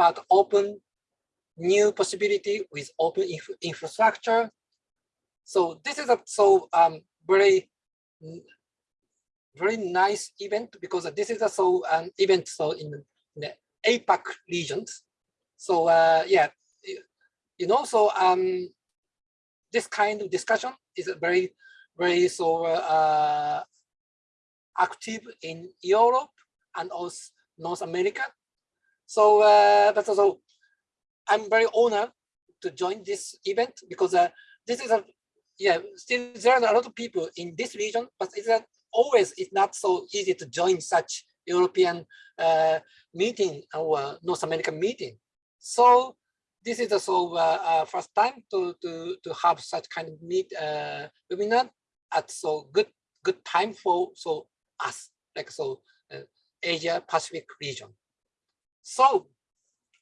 about open new possibility with open inf infrastructure. So this is a so um, very very nice event because this is a so an event so in the APAC regions. So uh, yeah, you know, so um, this kind of discussion is very very so uh, active in Europe and also North America. So uh, that's also I'm very honored to join this event because uh, this is a yeah still there are a lot of people in this region, but it's a, always it's not so easy to join such European uh, meeting or North American meeting. So this is also uh, first time to to to have such kind of meet uh, webinar at so good good time for so us like so uh, Asia Pacific region. So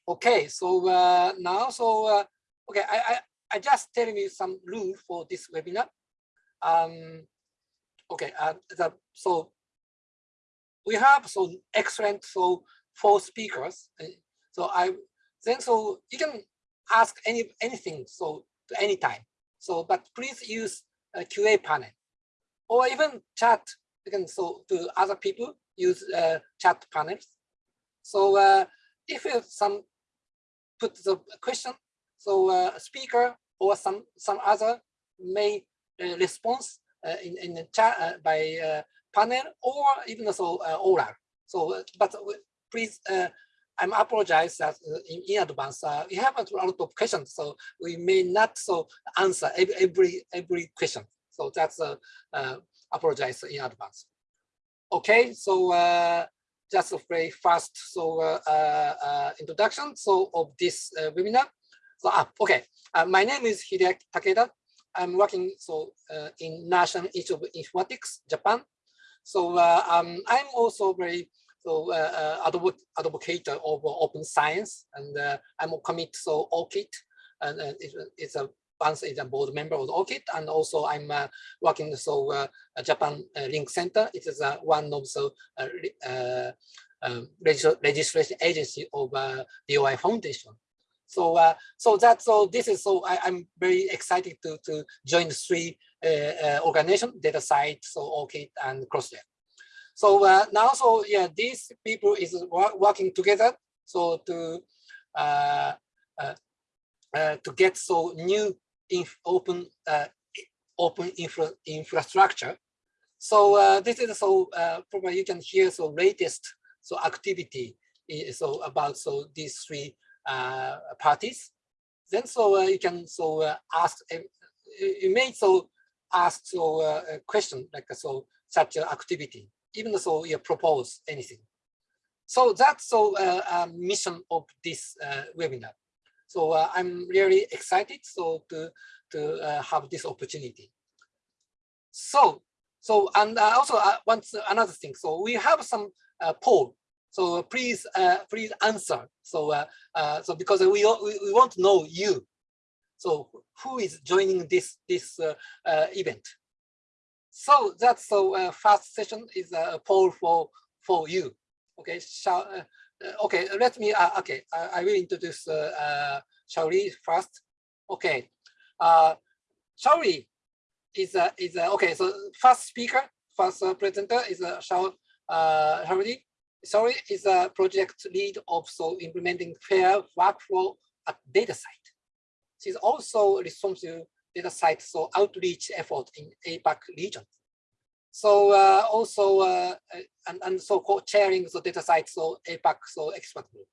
Okay, so uh, now, so uh, okay, I, I I just telling you some rule for this webinar. Um, okay, uh, the, so we have so excellent so four speakers. Uh, so I then so you can ask any anything so to any time. So but please use a QA panel or even chat. You can so to other people use uh, chat panels. So uh, if you some put the question. So uh, speaker or some some other may uh, respond uh, in in the chat uh, by uh, panel or even so uh, oral. So, but please, I'm apologize that in, in advance. we have a lot of questions, so we may not so answer every every, every question. So that's apologize in advance. Okay, so just a very fast so uh, uh, uh, introduction so of this webinar. So ah, okay, my name is Hideaki Takeda. I'm working so in National Institute of Informatics, Japan. So um, I'm also very so uh, advocate, advocate of open science, and uh, I'm a commit so ORCID, and uh, it, it's a once is a board member of ORCID, and also I'm uh, working so uh, Japan uh, Link Center. It is uh, one of the uh, um, registration agency of DOI Foundation. So, so that's so. This is so. I, am very excited to to join the three organization: DataCite, so ORCID, and Crossref. So now, so yeah, these people is working together. So to uh, to get so new open uh, open infra infrastructure. So uh, this is so uh, probably you can hear so latest so activity so about so these three uh, parties. Then so uh, you can so uh, ask you may so ask so a question like so such an activity even so you propose anything. So that's so a mission of this webinar. So uh, I'm really excited so to to uh, have this opportunity. So so and uh, also uh, once another thing. So we have some uh, poll. So please uh, please answer. So uh, so because we, we we want to know you. So who is joining this this event? So that's so first session is a poll for for you. Okay, shall okay, let me, uh, okay, I, I, will introduce uh, uh, Shaori first. Okay, uh, Shaori is, uh, is uh, okay, so first speaker, first uh, presenter is uh, Shao, uh, is a project lead of so implementing fair workflow at DataCite. She's also responsible DataCite, so outreach effort in APAC region. So uh, also uh, and, and so co-chairing the DataCite so APAC so expert group.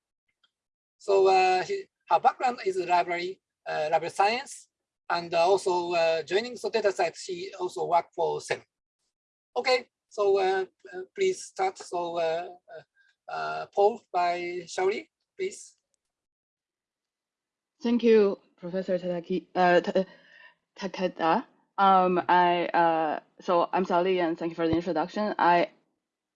So uh, he, her background is library uh, library science and also uh, joining the DataCite she also worked for CERN. Okay, so uh, please start. So poll by Shaori, please. Thank you, Professor Tadaki, Takeda. Um, I uh, so I'm Sally, and thank you for the introduction. I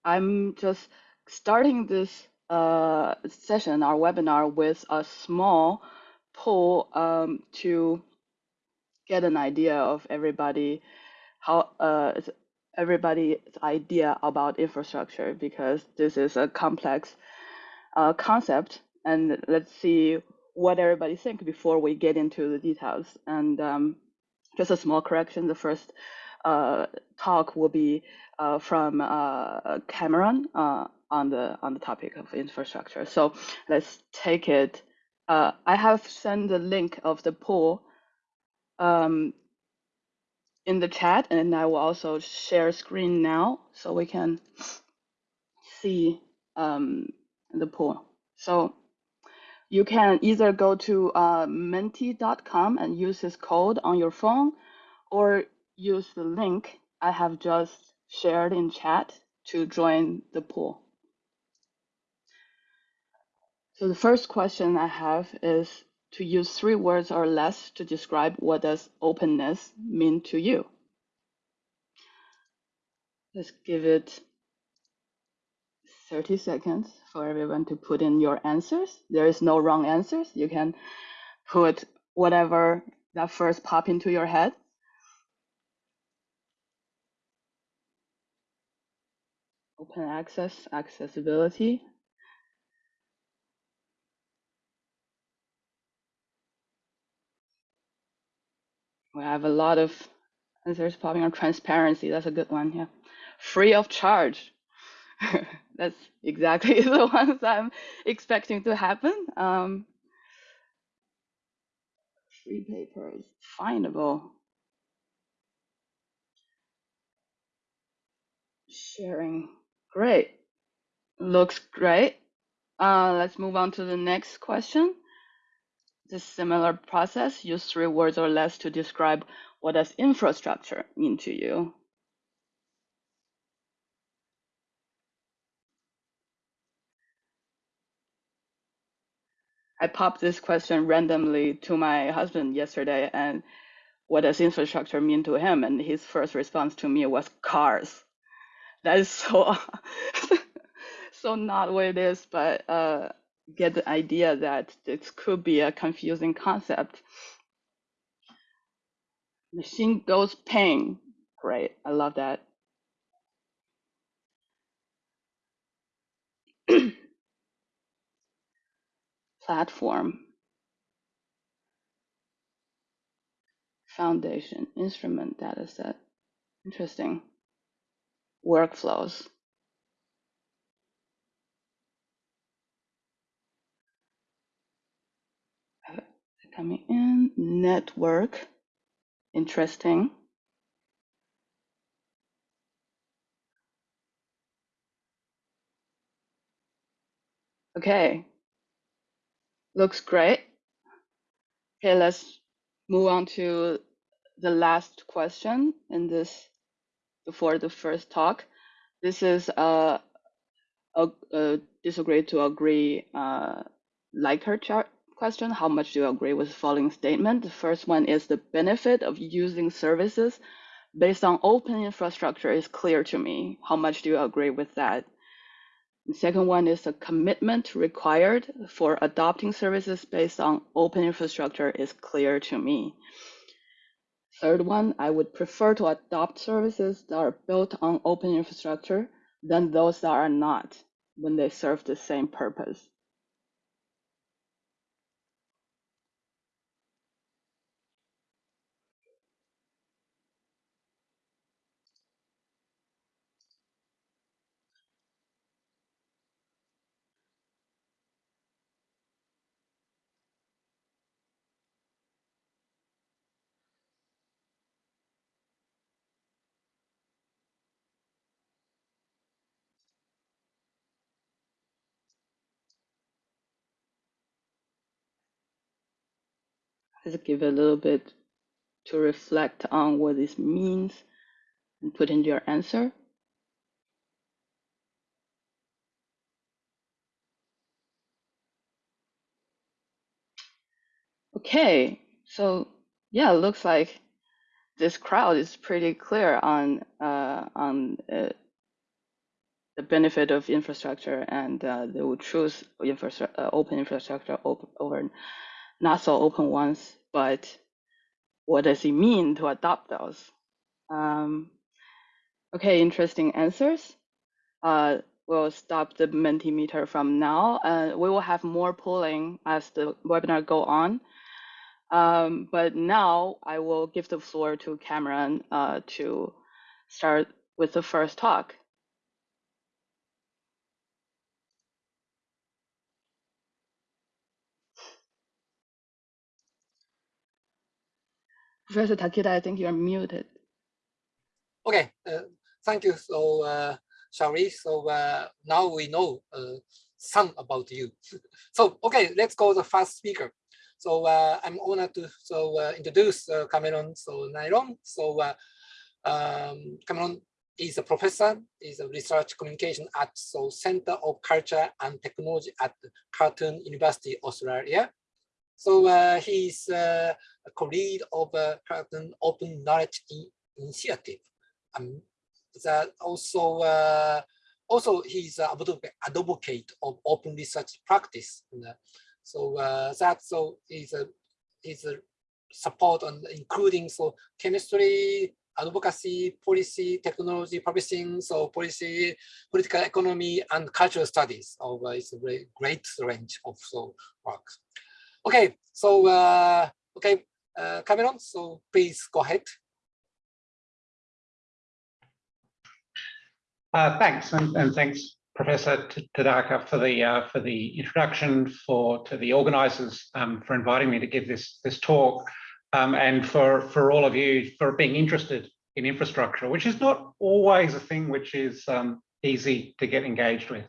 I'm just starting this uh session, our webinar, with a small poll um to get an idea of everybody how uh everybody's idea about infrastructure because this is a complex uh, concept and let's see what everybody think before we get into the details. And um, just a small correction: the first uh, talk will be uh, from uh, Cameron uh, on the on the topic of infrastructure. So let's take it. Uh, I have sent the link of the poll um, in the chat, and I will also share screen now so we can see um, the poll. So you can either go to uh, menti.com and use this code on your phone, or use the link I have just shared in chat to join the pool. So the first question I have is to use three words or less to describe what does openness mean to you. Let's give it 30 seconds for everyone to put in your answers. There is no wrong answers. You can put whatever that first pop into your head. Open access, accessibility. We have a lot of answers popping on transparency. That's a good one. Yeah. Free of charge. That's exactly the ones I'm expecting to happen. Um, free papers, findable. Sharing. Great. Looks great. Uh, let's move on to the next question. This similar process, use three words or less to describe what does infrastructure mean to you. I popped this question randomly to my husband yesterday and what does infrastructure mean to him? And his first response to me was cars. That is so so not what it is, but uh, get the idea that this could be a confusing concept. Machine goes ping. Great, I love that. Platform, foundation, instrument, data set. Interesting. Workflows. Coming in. Network. Interesting. Okay, looks great. Okay, let's move on to the last question in this before the first talk. This is uh, a, a disagree to agree uh, Likert chart question. How much do you agree with the following statement? The first one is the benefit of using services based on open infrastructure is clear to me. How much do you agree with that? The second one is the commitment required for adopting services based on open infrastructure is clear to me. Third one, I would prefer to adopt services that are built on open infrastructure than those that are not when they serve the same purpose. Let's give a little bit to reflect on what this means and put in your answer. Okay, so yeah, it looks like this crowd is pretty clear on uh, on uh, the benefit of infrastructure, and uh, they will choose infrastructure, uh, open infrastructure over not so open ones. But what does it mean to adopt those? Um, okay, interesting answers. Uh, will stop the Mentimeter from now. Uh, we will have more polling as the webinar go on. Um, but now I will give the floor to Cameron uh, to start with the first talk. Professor Takeda, I think you're muted. Okay, uh, thank you. So, uh, Shari, so uh, now we know uh, some about you. so, okay, let's go to the first speaker. So uh, I'm honored to so uh, introduce uh, Cameron so Neylon. So um, Cameron is a professor, is a research communication at so Center of Culture and Technology at Curtin University, Australia. So uh, he's uh, a co-lead of uh, Curtin Open Knowledge Initiative. Um, that also uh, also he's an advocate of open research practice. So uh, that so is a is a support on including so chemistry, advocacy, policy, technology, publishing, so policy, political economy, and cultural studies. Of uh, it's a very great range of so work. Okay, so uh, okay, uh, Cameron. So please go ahead. Uh, thanks, and, and thanks Professor Tadaka for the uh, for the introduction, for to the organisers um, for inviting me to give this this talk, um, and for for all of you for being interested in infrastructure, which is not always a thing which is um, easy to get engaged with.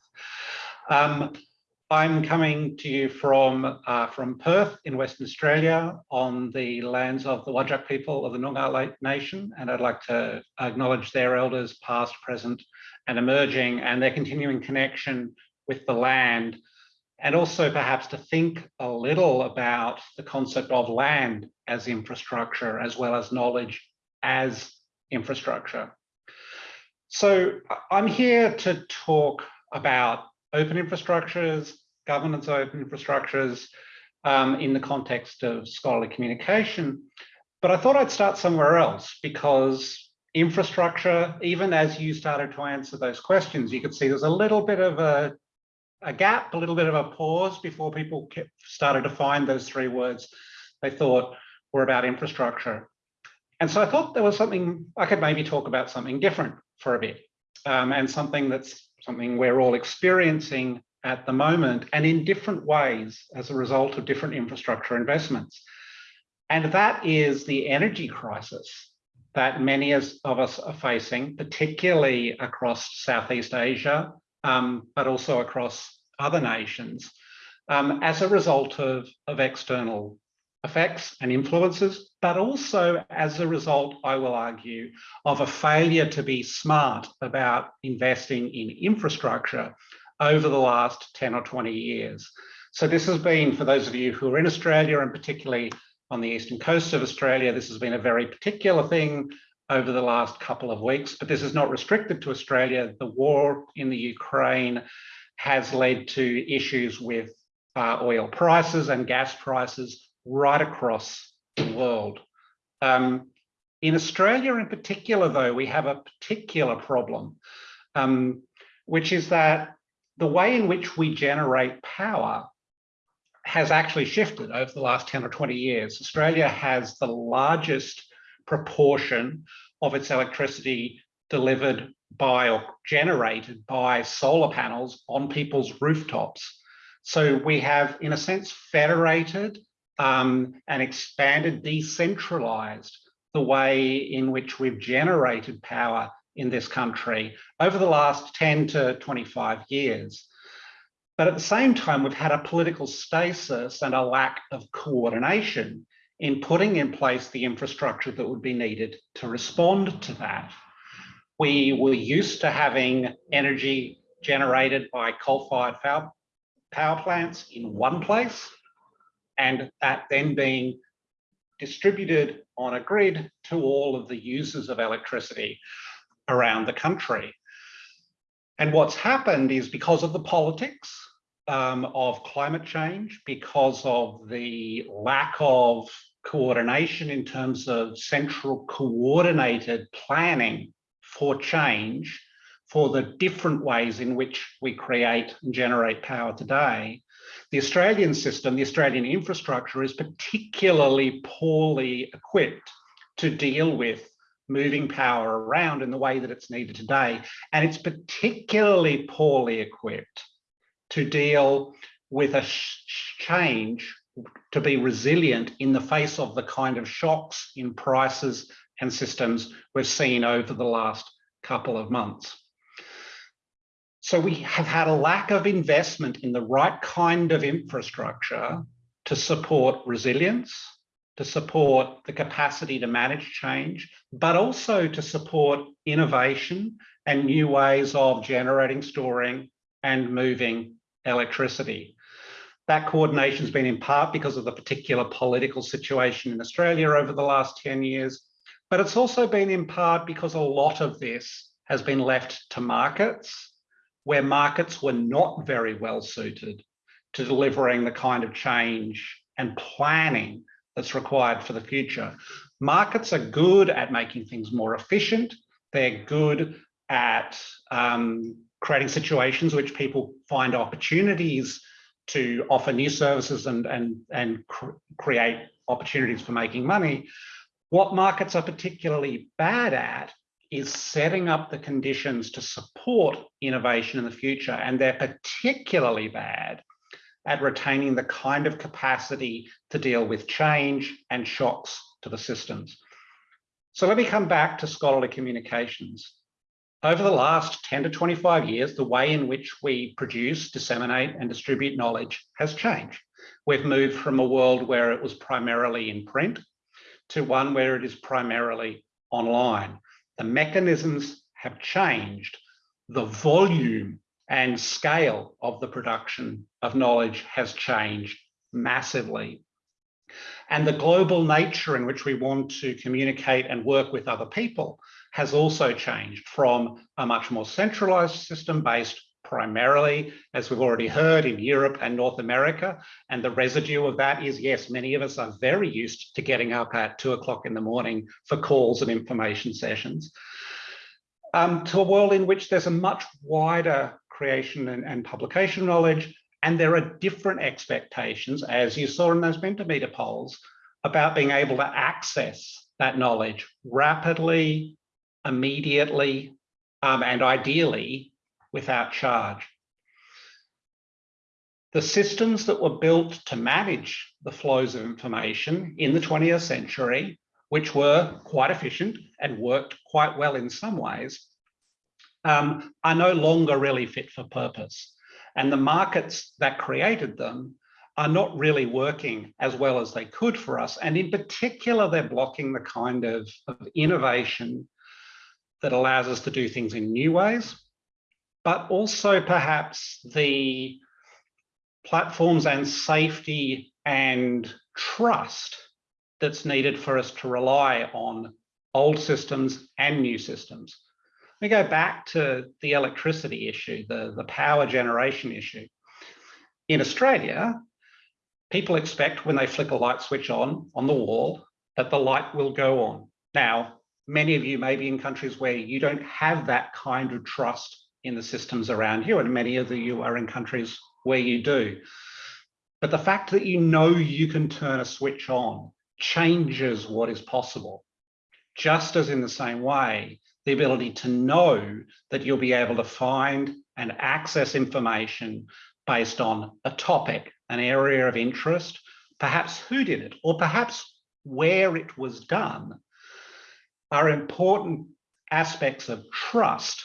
I'm coming to you from uh, from Perth in Western Australia on the lands of the Whadjuk people of the Noongar Nation, and I'd like to acknowledge their elders, past, present, and emerging, and their continuing connection with the land, and also perhaps to think a little about the concept of land as infrastructure, as well as knowledge as infrastructure. So I'm here to talk about open infrastructures, governance open infrastructures um, in the context of scholarly communication. But I thought I'd start somewhere else because infrastructure, even as you started to answer those questions, you could see there's a little bit of a, a gap, a little bit of a pause before people started to find those three words they thought were about infrastructure. And so I thought there was something, I could maybe talk about something different for a bit um, and something that's something we're all experiencing at the moment and in different ways as a result of different infrastructure investments. And that is the energy crisis that many of us are facing, particularly across Southeast Asia, um, but also across other nations, um, as a result of, of external effects and influences, but also as a result, I will argue, of a failure to be smart about investing in infrastructure over the last 10 or 20 years. So this has been, for those of you who are in Australia and particularly on the eastern coast of Australia, this has been a very particular thing over the last couple of weeks, but this is not restricted to Australia. The war in the Ukraine has led to issues with uh, oil prices and gas prices right across the world. Um, in Australia in particular, though, we have a particular problem, um, which is that the way in which we generate power has actually shifted over the last 10 or 20 years. Australia has the largest proportion of its electricity delivered by or generated by solar panels on people's rooftops. So we have, in a sense, federated um, and expanded, decentralized the way in which we've generated power in this country over the last 10 to 25 years. But at the same time, we've had a political stasis and a lack of coordination in putting in place the infrastructure that would be needed to respond to that. We were used to having energy generated by coal-fired power plants in one place, and that then being distributed on a grid to all of the users of electricity around the country. And what's happened is because of the politics um, of climate change, because of the lack of coordination in terms of central coordinated planning for change for the different ways in which we create and generate power today, the Australian system, the Australian infrastructure is particularly poorly equipped to deal with moving power around in the way that it's needed today. And it's particularly poorly equipped to deal with a change to be resilient in the face of the kind of shocks in prices and systems we've seen over the last couple of months. So we have had a lack of investment in the right kind of infrastructure to support resilience, to support the capacity to manage change, but also to support innovation and new ways of generating, storing and moving electricity. That coordination has been in part because of the particular political situation in Australia over the last 10 years, but it's also been in part because a lot of this has been left to markets where markets were not very well suited to delivering the kind of change and planning that's required for the future. Markets are good at making things more efficient. They're good at um, creating situations which people find opportunities to offer new services and, and, and cr create opportunities for making money. What markets are particularly bad at is setting up the conditions to support innovation in the future. And they're particularly bad at retaining the kind of capacity to deal with change and shocks to the systems. So let me come back to scholarly communications. Over the last 10 to 25 years, the way in which we produce, disseminate and distribute knowledge has changed. We've moved from a world where it was primarily in print to one where it is primarily online. The mechanisms have changed. The volume and scale of the production of knowledge has changed massively. And the global nature in which we want to communicate and work with other people has also changed from a much more centralized system based primarily, as we've already heard, in Europe and North America. And the residue of that is, yes, many of us are very used to getting up at two o'clock in the morning for calls and information sessions. Um, to a world in which there's a much wider creation and, and publication knowledge. And there are different expectations, as you saw in those Mentimeter polls, about being able to access that knowledge rapidly, immediately, um, and ideally without charge. The systems that were built to manage the flows of information in the 20th century, which were quite efficient and worked quite well in some ways, um, are no longer really fit for purpose. And the markets that created them are not really working as well as they could for us. And in particular, they're blocking the kind of, of innovation that allows us to do things in new ways, but also perhaps the platforms and safety and trust that's needed for us to rely on old systems and new systems me go back to the electricity issue, the, the power generation issue. In Australia, people expect when they flick a light switch on, on the wall, that the light will go on. Now, many of you may be in countries where you don't have that kind of trust in the systems around you, and many of the you are in countries where you do. But the fact that you know you can turn a switch on changes what is possible. Just as in the same way, the ability to know that you'll be able to find and access information based on a topic, an area of interest, perhaps who did it, or perhaps where it was done, are important aspects of trust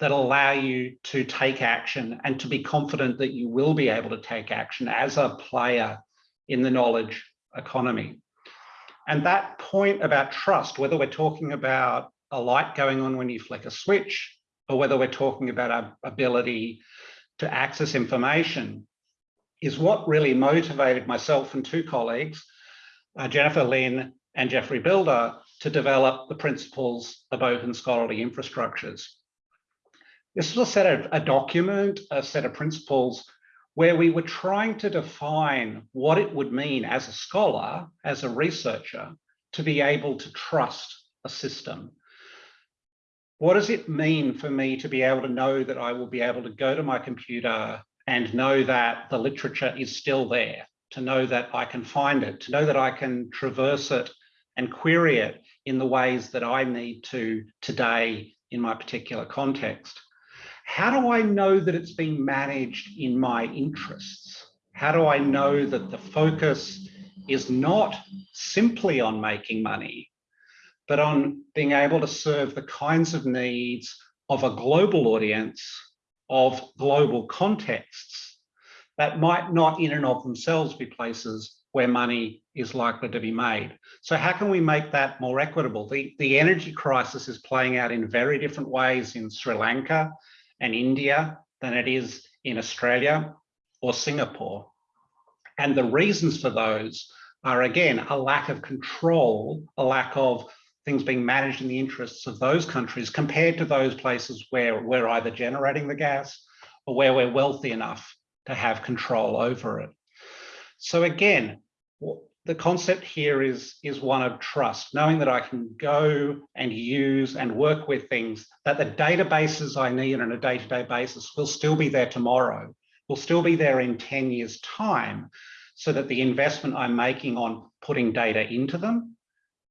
that allow you to take action and to be confident that you will be able to take action as a player in the knowledge economy. And that point about trust, whether we're talking about a light going on when you flick a switch, or whether we're talking about our ability to access information, is what really motivated myself and two colleagues, uh, Jennifer Lin and Geoffrey Bilder, to develop the principles of open scholarly infrastructures. This was a set of a document, a set of principles where we were trying to define what it would mean as a scholar, as a researcher, to be able to trust a system what does it mean for me to be able to know that I will be able to go to my computer and know that the literature is still there, to know that I can find it, to know that I can traverse it and query it in the ways that I need to today in my particular context. How do I know that it's being managed in my interests? How do I know that the focus is not simply on making money, but on being able to serve the kinds of needs of a global audience, of global contexts that might not in and of themselves be places where money is likely to be made. So how can we make that more equitable? The, the energy crisis is playing out in very different ways in Sri Lanka and India than it is in Australia or Singapore. And the reasons for those are again, a lack of control, a lack of things being managed in the interests of those countries compared to those places where we're either generating the gas or where we're wealthy enough to have control over it. So again, the concept here is, is one of trust, knowing that I can go and use and work with things that the databases I need on a day-to-day -day basis will still be there tomorrow, will still be there in 10 years time, so that the investment I'm making on putting data into them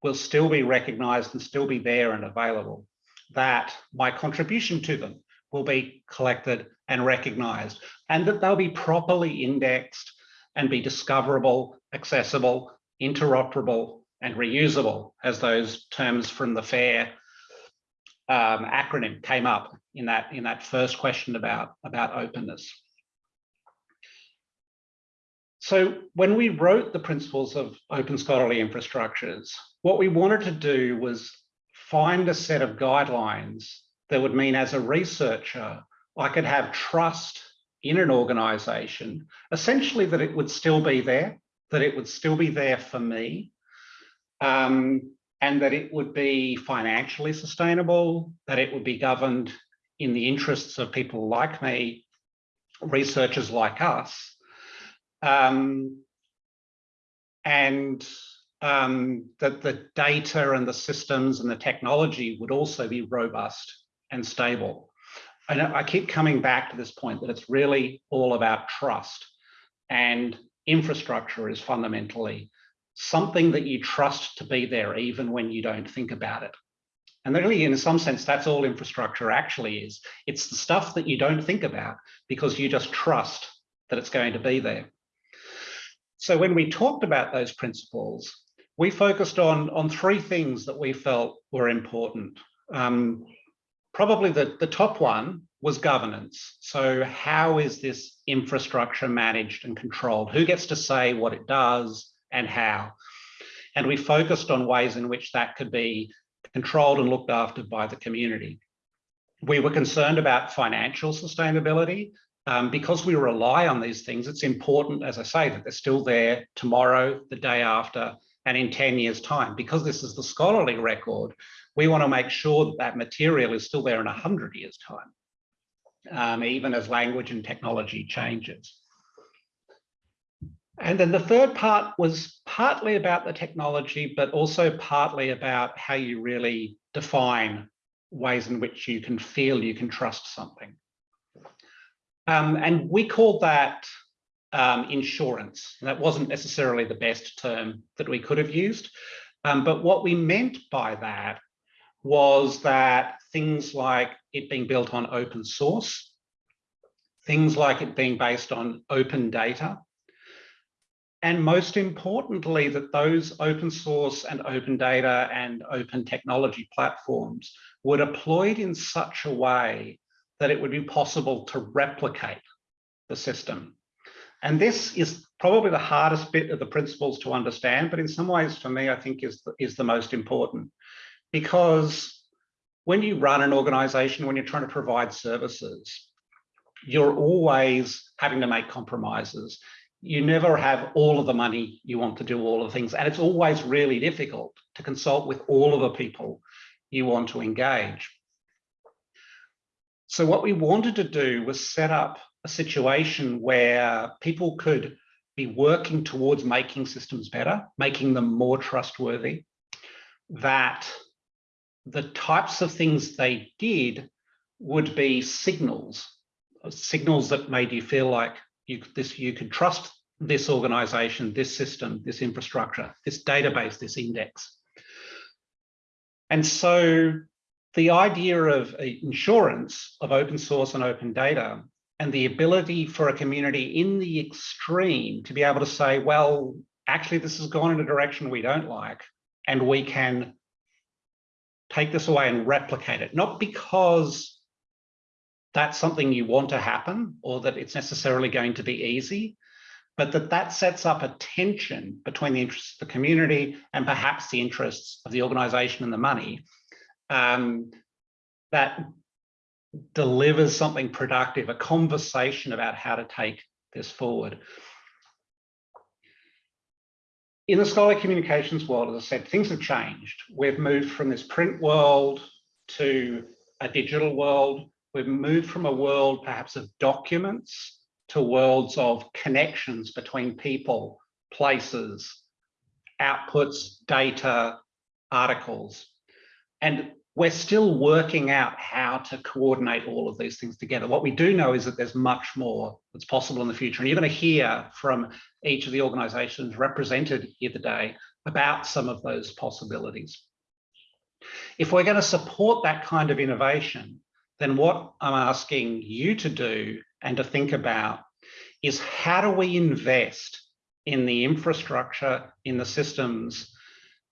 will still be recognized and still be there and available, that my contribution to them will be collected and recognized, and that they'll be properly indexed and be discoverable, accessible, interoperable, and reusable as those terms from the FAIR um, acronym came up in that, in that first question about, about openness. So when we wrote the principles of open scholarly infrastructures, what we wanted to do was find a set of guidelines that would mean as a researcher, I could have trust in an organization, essentially that it would still be there, that it would still be there for me, um, and that it would be financially sustainable, that it would be governed in the interests of people like me, researchers like us, um, and um, that the data and the systems and the technology would also be robust and stable. And I keep coming back to this point that it's really all about trust and infrastructure is fundamentally something that you trust to be there even when you don't think about it. And really, in some sense, that's all infrastructure actually is. It's the stuff that you don't think about because you just trust that it's going to be there. So when we talked about those principles, we focused on, on three things that we felt were important. Um, probably the, the top one was governance. So how is this infrastructure managed and controlled? Who gets to say what it does and how? And we focused on ways in which that could be controlled and looked after by the community. We were concerned about financial sustainability. Um, because we rely on these things, it's important, as I say, that they're still there tomorrow, the day after, and in 10 years time. Because this is the scholarly record, we want to make sure that that material is still there in 100 years time um, even as language and technology changes. And then the third part was partly about the technology, but also partly about how you really define ways in which you can feel you can trust something. Um, and we called that um, insurance. That wasn't necessarily the best term that we could have used. Um, but what we meant by that was that things like it being built on open source, things like it being based on open data, and most importantly, that those open source and open data and open technology platforms were deployed in such a way that it would be possible to replicate the system. And this is probably the hardest bit of the principles to understand, but in some ways for me, I think is the, is the most important because when you run an organization, when you're trying to provide services, you're always having to make compromises. You never have all of the money you want to do all of the things. And it's always really difficult to consult with all of the people you want to engage. So what we wanted to do was set up a situation where people could be working towards making systems better, making them more trustworthy, that the types of things they did would be signals, signals that made you feel like you this you could trust this organization, this system, this infrastructure, this database, this index. And so the idea of uh, insurance of open source and open data and the ability for a community in the extreme to be able to say, well, actually, this has gone in a direction we don't like, and we can take this away and replicate it, not because that's something you want to happen or that it's necessarily going to be easy, but that that sets up a tension between the interests of the community and perhaps the interests of the organization and the money um, that delivers something productive, a conversation about how to take this forward. In the scholarly communications world, as I said, things have changed. We've moved from this print world to a digital world. We've moved from a world perhaps of documents to worlds of connections between people, places, outputs, data, articles. And we're still working out how to coordinate all of these things together. What we do know is that there's much more that's possible in the future. And you're going to hear from each of the organizations represented here today about some of those possibilities. If we're going to support that kind of innovation, then what I'm asking you to do and to think about is how do we invest in the infrastructure, in the systems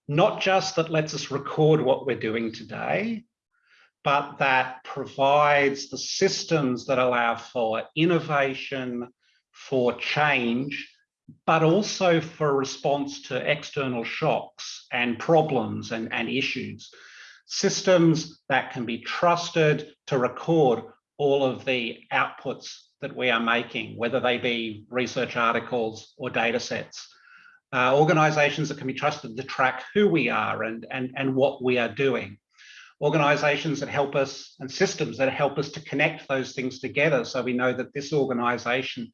not just that lets us record what we're doing today, but that provides the systems that allow for innovation, for change, but also for response to external shocks and problems and, and issues. Systems that can be trusted to record all of the outputs that we are making, whether they be research articles or data sets uh, organizations that can be trusted to track who we are and, and, and what we are doing. Organizations that help us and systems that help us to connect those things together so we know that this organization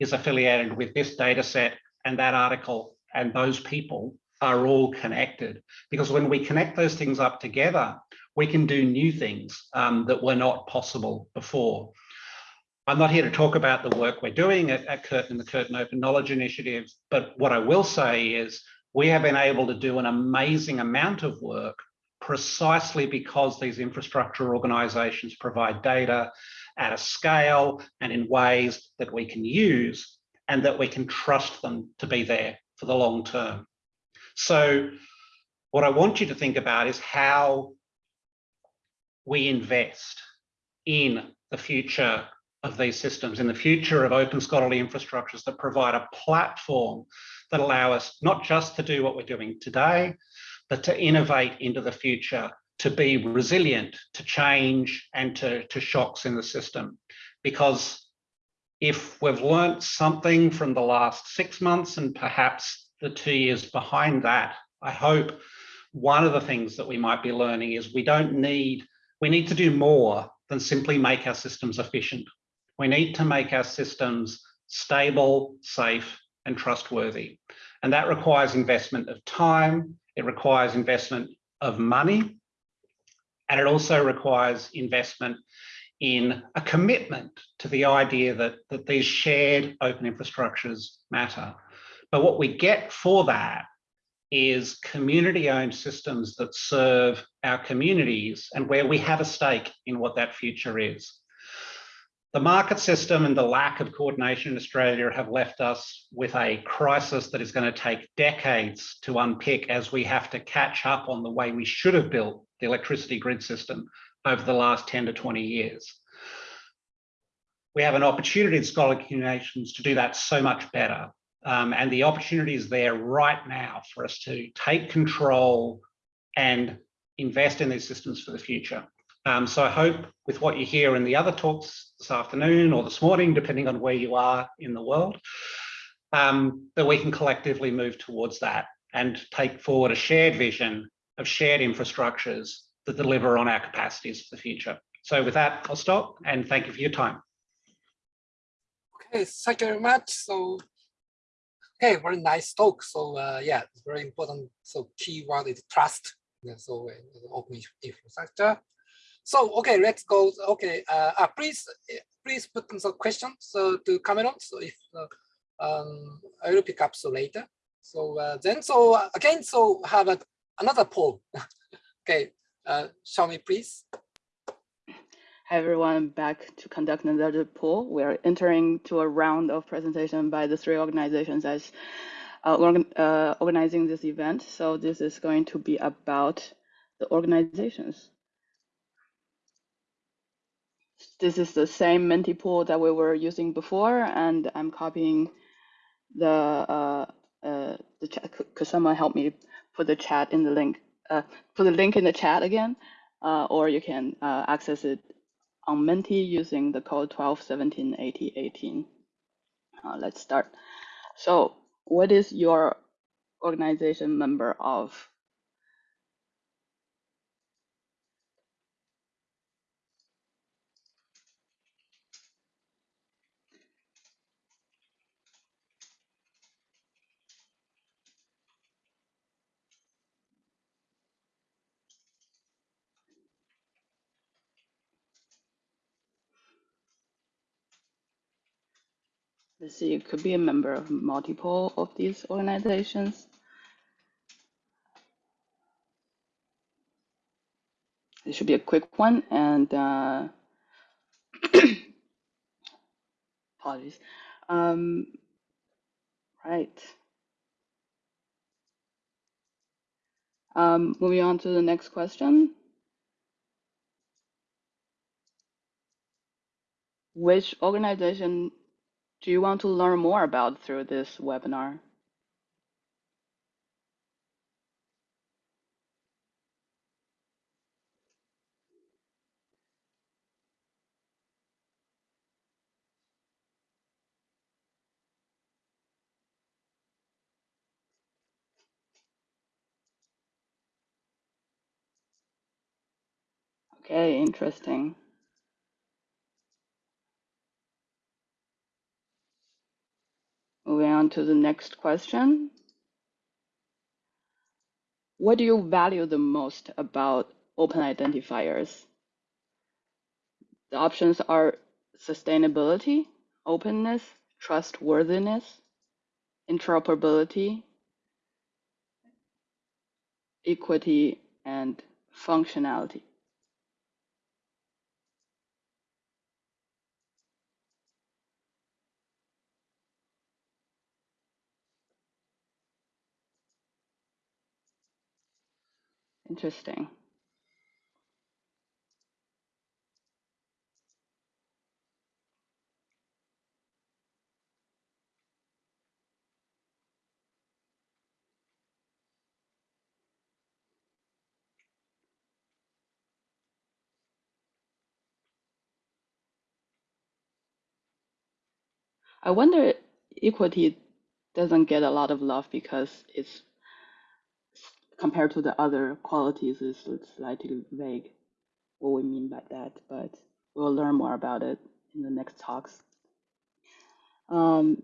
is affiliated with this data set and that article and those people are all connected. Because when we connect those things up together, we can do new things um, that were not possible before. I'm not here to talk about the work we're doing at, at Curtin and the Curtin Open Knowledge Initiative, but what I will say is we have been able to do an amazing amount of work precisely because these infrastructure organizations provide data at a scale and in ways that we can use and that we can trust them to be there for the long term. So what I want you to think about is how we invest in the future of these systems in the future of open scholarly infrastructures that provide a platform that allow us not just to do what we're doing today, but to innovate into the future, to be resilient to change and to, to shocks in the system. Because if we've learned something from the last six months and perhaps the two years behind that, I hope one of the things that we might be learning is we don't need, we need to do more than simply make our systems efficient. We need to make our systems stable, safe, and trustworthy. And that requires investment of time, it requires investment of money, and it also requires investment in a commitment to the idea that, that these shared open infrastructures matter. But what we get for that is community owned systems that serve our communities and where we have a stake in what that future is. The market system and the lack of coordination in Australia have left us with a crisis that is going to take decades to unpick as we have to catch up on the way we should have built the electricity grid system over the last 10 to 20 years. We have an opportunity in scholarly communications to do that so much better. Um, and the opportunity is there right now for us to take control and invest in these systems for the future. Um, so I hope with what you hear in the other talks this afternoon or this morning, depending on where you are in the world, um, that we can collectively move towards that and take forward a shared vision of shared infrastructures that deliver on our capacities for the future. So with that, I'll stop and thank you for your time. Okay, thank you very much. So, okay, very nice talk. So uh, yeah, it's very important. So key word is trust. Yeah, so uh, open infrastructure. So okay, let's go. Okay, uh, uh please please put some questions to Cameron. So if uh, um, I will pick up so later. So uh, then so uh, again so have a, another poll. okay, uh, show me please. Hi everyone, back to conduct another poll. We are entering to a round of presentation by the three organizations as uh, uh, organizing this event. So this is going to be about the organizations. This is the same Menti pool that we were using before, and I'm copying the uh, uh, the chat. Could someone help me put the chat in the link? Uh, put the link in the chat again, uh, or you can uh, access it on Menti using the code 12 17 80 18. Uh, let's start. So, what is your organization member of? See, it could be a member of multiple of these organizations. It should be a quick one and uh, apologies. Um, right. Um, moving on to the next question. Which organization do you want to learn more about through this webinar? Okay, interesting. Moving on to the next question. What do you value the most about open identifiers? The options are sustainability, openness, trustworthiness, interoperability, equity, and functionality. Interesting. I wonder equity doesn't get a lot of love because it's compared to the other qualities is slightly vague what we mean by that, but we'll learn more about it in the next talks. Um,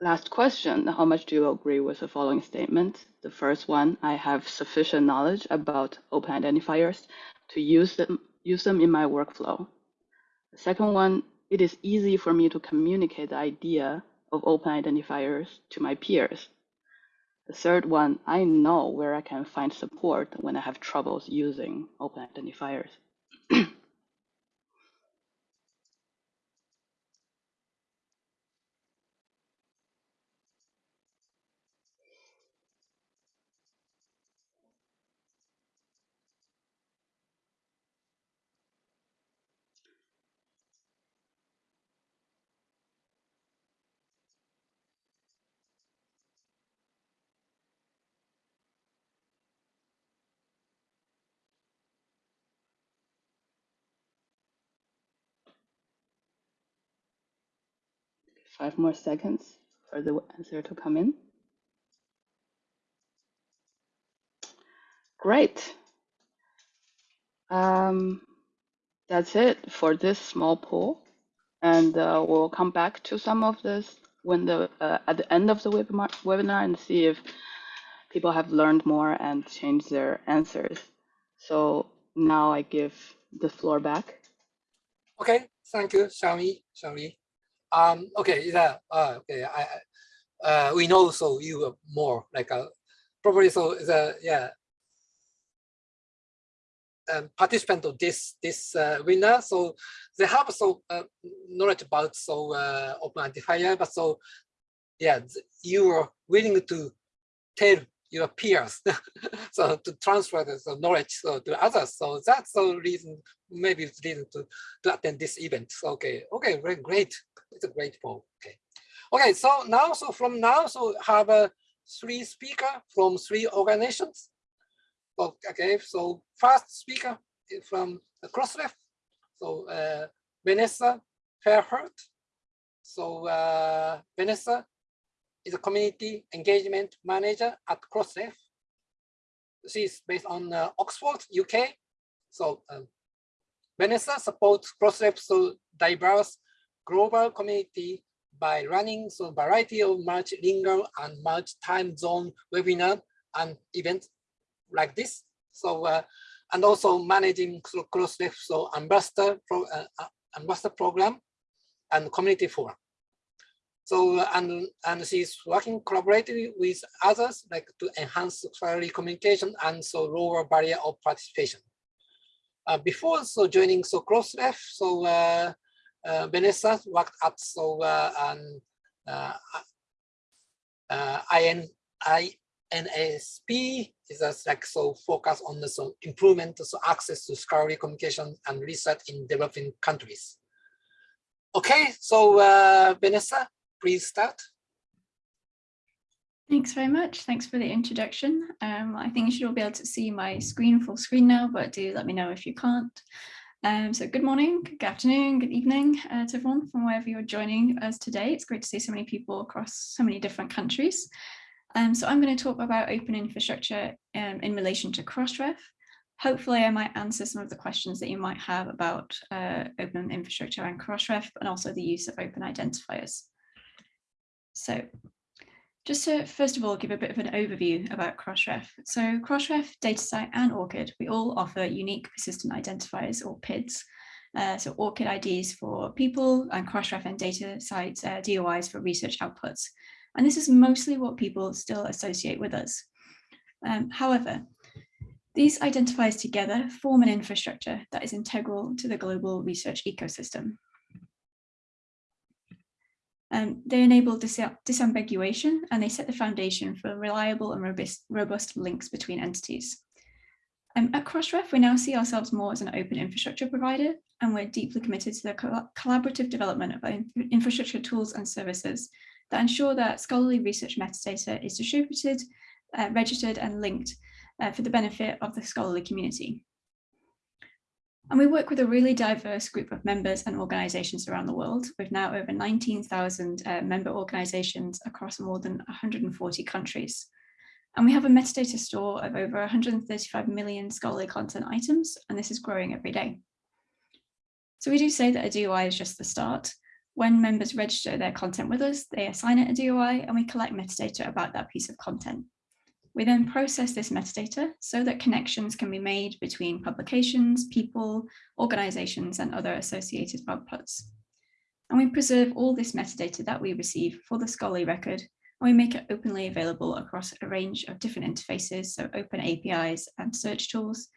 last question, how much do you agree with the following statement? The first one, I have sufficient knowledge about open identifiers to use them, use them in my workflow. The second one, it is easy for me to communicate the idea of open identifiers to my peers. The third one, I know where I can find support when I have troubles using open identifiers. Five more seconds for the answer to come in. Great. Um, that's it for this small poll. And uh, we'll come back to some of this when the uh, at the end of the webinar, webinar and see if people have learned more and changed their answers. So now I give the floor back. Okay, thank you, Xiaomi. Xiaomi. Um, okay, yeah, uh, okay? I, uh, we know so you more like a probably so the yeah. Um, participant of this this uh, winner, so they have so uh, knowledge about so uh, open identifier, but so yeah, you are willing to tell your peers, so to transfer the knowledge so to others. So that's the reason, maybe it's reason to to attend this event. Okay, okay, very great. It's a great poll. Okay, okay. So now, so from now, so have a three speaker from three organizations. Okay, so first speaker from the Crossref. So uh, Vanessa Fairhurst. So uh, Vanessa is a community engagement manager at Crossref. She's based on uh, Oxford, UK. So um, Vanessa supports Crossref so diverse global community by running so variety of multilingual and multi-time zone webinar and events like this. So uh, and also managing Crossref so ambassador pro, uh, uh, ambassador program and community forum. So and and she's working collaboratively with others like to enhance scholarly communication and so lower barrier of participation. Uh, before so joining so Crossref, so uh, uh, Vanessa worked at so uh, an uh, uh, IN, INASP is like so focus on the so improvement so access to scholarly communication and research in developing countries. Okay, so uh, Vanessa, please start. Thanks very much. Thanks for the introduction. Um, I think you should all be able to see my screen full screen now, but do let me know if you can't. Um, so good morning, good afternoon, good evening uh, to everyone from wherever you're joining us today. It's great to see so many people across so many different countries. Um, so I'm going to talk about open infrastructure um, in relation to Crossref. Hopefully I might answer some of the questions that you might have about uh, open infrastructure and Crossref and also the use of open identifiers. So just to first of all give a bit of an overview about Crossref. So Crossref, DataCite and ORCID, we all offer unique persistent identifiers or PIDs. Uh, so ORCID IDs for people and Crossref and DataCite uh, DOIs for research outputs. And this is mostly what people still associate with us. Um, however, these identifiers together form an infrastructure that is integral to the global research ecosystem. Um, they enable dis disambiguation and they set the foundation for reliable and robust, robust links between entities. Um, at Crossref, we now see ourselves more as an open infrastructure provider, and we're deeply committed to the co collaborative development of infrastructure tools and services that ensure that scholarly research metadata is distributed, uh, registered and linked uh, for the benefit of the scholarly community. And we work with a really diverse group of members and organisations around the world, with now over 19,000 uh, member organisations across more than 140 countries. And we have a metadata store of over 135 million scholarly content items, and this is growing every day. So we do say that a DOI is just the start. When members register their content with us, they assign it a DOI and we collect metadata about that piece of content. We then process this metadata so that connections can be made between publications, people, organizations, and other associated outputs. And we preserve all this metadata that we receive for the scholarly record, and we make it openly available across a range of different interfaces, so open APIs and search tools,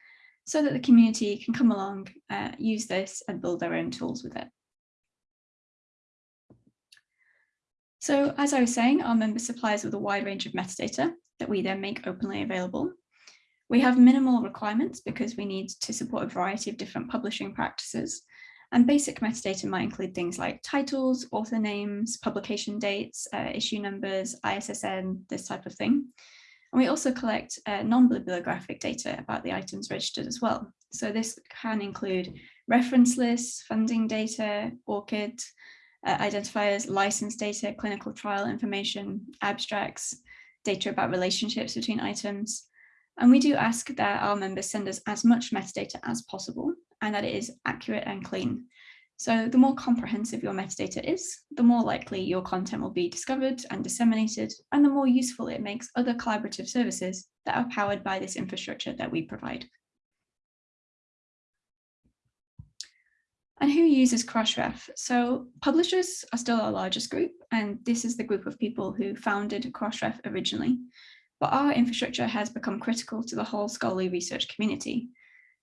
so that the community can come along, uh, use this and build their own tools with it. So as I was saying, our member supplies with a wide range of metadata, that we then make openly available. We have minimal requirements because we need to support a variety of different publishing practices. And basic metadata might include things like titles, author names, publication dates, uh, issue numbers, ISSN, this type of thing. And we also collect uh, non-bibliographic data about the items registered as well. So this can include reference lists, funding data, ORCID, uh, identifiers, license data, clinical trial information, abstracts, data about relationships between items. And we do ask that our members send us as much metadata as possible and that it is accurate and clean. So the more comprehensive your metadata is, the more likely your content will be discovered and disseminated, and the more useful it makes other collaborative services that are powered by this infrastructure that we provide. And who uses Crossref? So publishers are still our largest group, and this is the group of people who founded Crossref originally. But our infrastructure has become critical to the whole scholarly research community.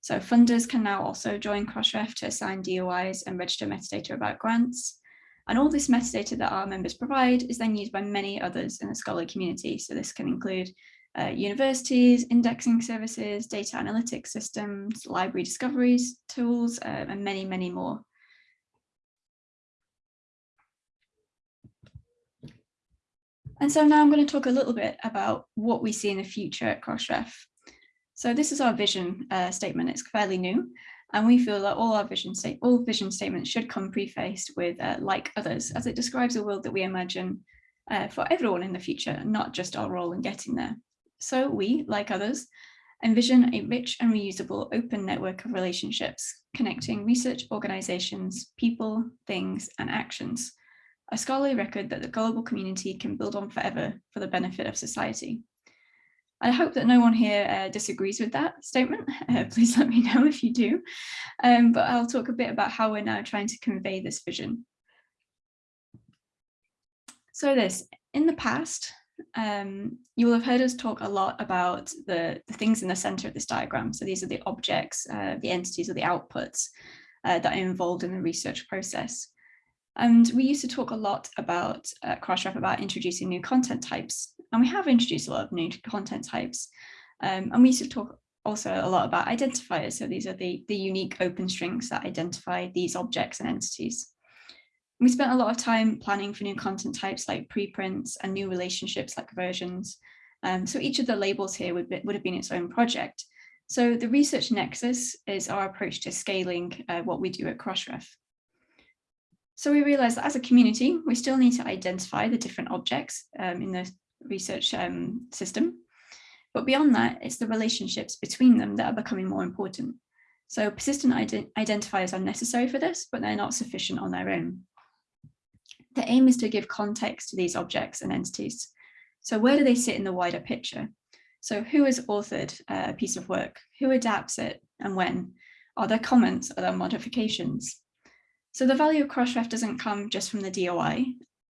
So funders can now also join Crossref to assign DOIs and register metadata about grants. And all this metadata that our members provide is then used by many others in the scholarly community. So this can include uh, universities, indexing services, data analytics systems, library discoveries, tools, uh, and many, many more. And so now I'm going to talk a little bit about what we see in the future at Crossref. So this is our vision uh, statement. It's fairly new, and we feel that all our vision state, all vision statements should come prefaced with uh, like others, as it describes a world that we imagine uh, for everyone in the future, not just our role in getting there. So we, like others, envision a rich and reusable open network of relationships connecting research organizations, people, things, and actions, a scholarly record that the global community can build on forever for the benefit of society. I hope that no one here uh, disagrees with that statement. Uh, please let me know if you do. Um, but I'll talk a bit about how we're now trying to convey this vision. So this, in the past, um, you will have heard us talk a lot about the, the things in the center of this diagram. So these are the objects, uh, the entities or the outputs uh, that are involved in the research process. And we used to talk a lot about uh, Crossref about introducing new content types. And we have introduced a lot of new content types. Um, and we used to talk also a lot about identifiers. So these are the, the unique open strings that identify these objects and entities. We spent a lot of time planning for new content types like preprints and new relationships like versions. Um, so each of the labels here would, be, would have been its own project. So the research nexus is our approach to scaling uh, what we do at Crossref. So we realized that as a community, we still need to identify the different objects um, in the research um, system. But beyond that, it's the relationships between them that are becoming more important. So persistent ident identifiers are necessary for this, but they're not sufficient on their own. The aim is to give context to these objects and entities. So where do they sit in the wider picture? So who has authored a piece of work? Who adapts it and when? Are there comments? Are there modifications? So the value of Crossref doesn't come just from the DOI,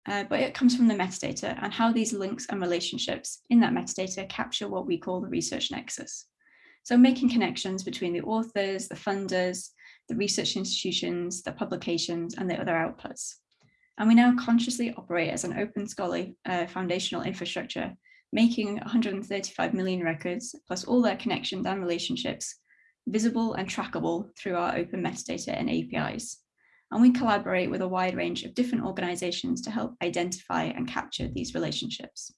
uh, but it comes from the metadata and how these links and relationships in that metadata capture what we call the research nexus. So making connections between the authors, the funders, the research institutions, the publications, and the other outputs. And we now consciously operate as an open scholarly uh, foundational infrastructure, making 135 million records, plus all their connections and relationships, visible and trackable through our open metadata and APIs. And we collaborate with a wide range of different organizations to help identify and capture these relationships.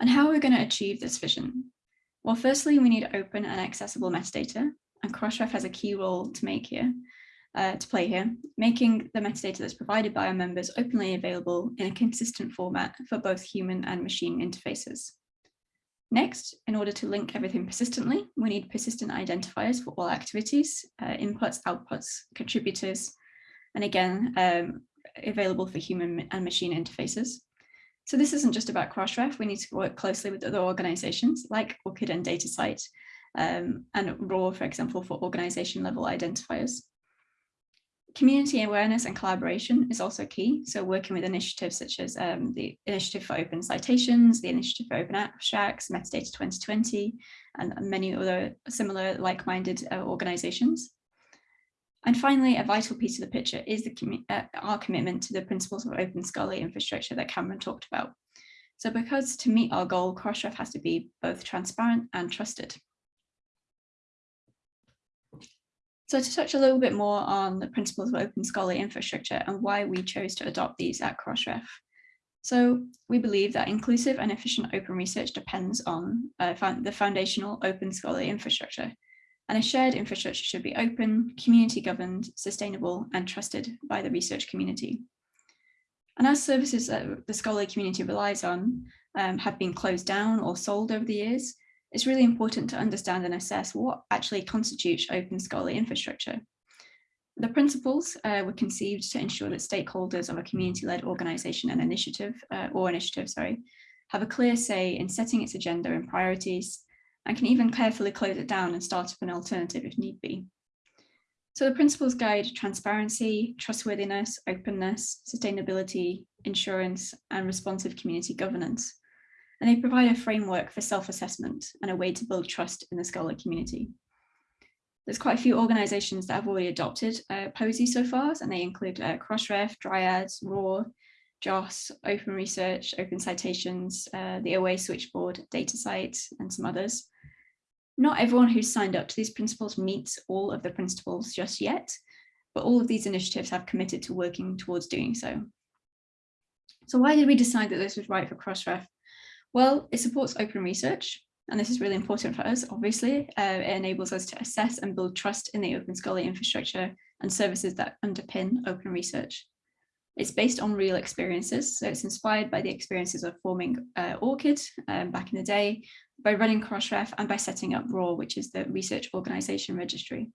And how are we going to achieve this vision? Well, firstly, we need open and accessible metadata, and Crossref has a key role to make here uh, to play here, making the metadata that's provided by our members openly available in a consistent format for both human and machine interfaces. Next, in order to link everything persistently, we need persistent identifiers for all activities, uh, inputs, outputs, contributors, and again, um, available for human and machine interfaces. So this isn't just about Crossref, we need to work closely with other organizations like ORCID and DataCite, um, and ROR, for example, for organization level identifiers. Community awareness and collaboration is also key. So working with initiatives such as um, the Initiative for Open Citations, the Initiative for Open Abstracts, Metadata 2020, and many other similar like-minded uh, organizations. And finally, a vital piece of the picture is the uh, our commitment to the principles of open scholarly infrastructure that Cameron talked about. So because to meet our goal, Crossref has to be both transparent and trusted. So to touch a little bit more on the principles of open scholarly infrastructure and why we chose to adopt these at Crossref. So we believe that inclusive and efficient open research depends on uh, the foundational open scholarly infrastructure. And a shared infrastructure should be open, community governed, sustainable and trusted by the research community. And as services that the scholarly community relies on um, have been closed down or sold over the years, it's really important to understand and assess what actually constitutes open scholarly infrastructure. The principles uh, were conceived to ensure that stakeholders of a community-led organisation and initiative, uh, or initiative, sorry, have a clear say in setting its agenda and priorities, and can even carefully close it down and start up an alternative if need be. So the principles guide transparency, trustworthiness, openness, sustainability, insurance, and responsive community governance. And they provide a framework for self-assessment and a way to build trust in the scholar community. There's quite a few organisations that have already adopted uh, POSI so far, and they include uh, Crossref, Dryads, ROR, JOSS, Open Research, Open Citations, uh, the OA Switchboard, DataCite, and some others. Not everyone who's signed up to these principles meets all of the principles just yet, but all of these initiatives have committed to working towards doing so. So why did we decide that this was right for Crossref? Well, it supports open research, and this is really important for us, obviously. Uh, it enables us to assess and build trust in the open scholarly infrastructure and services that underpin open research. It's based on real experiences, so it's inspired by the experiences of forming uh, ORCID um, back in the day, by running Crossref and by setting up ROR, which is the Research Organisation Registry.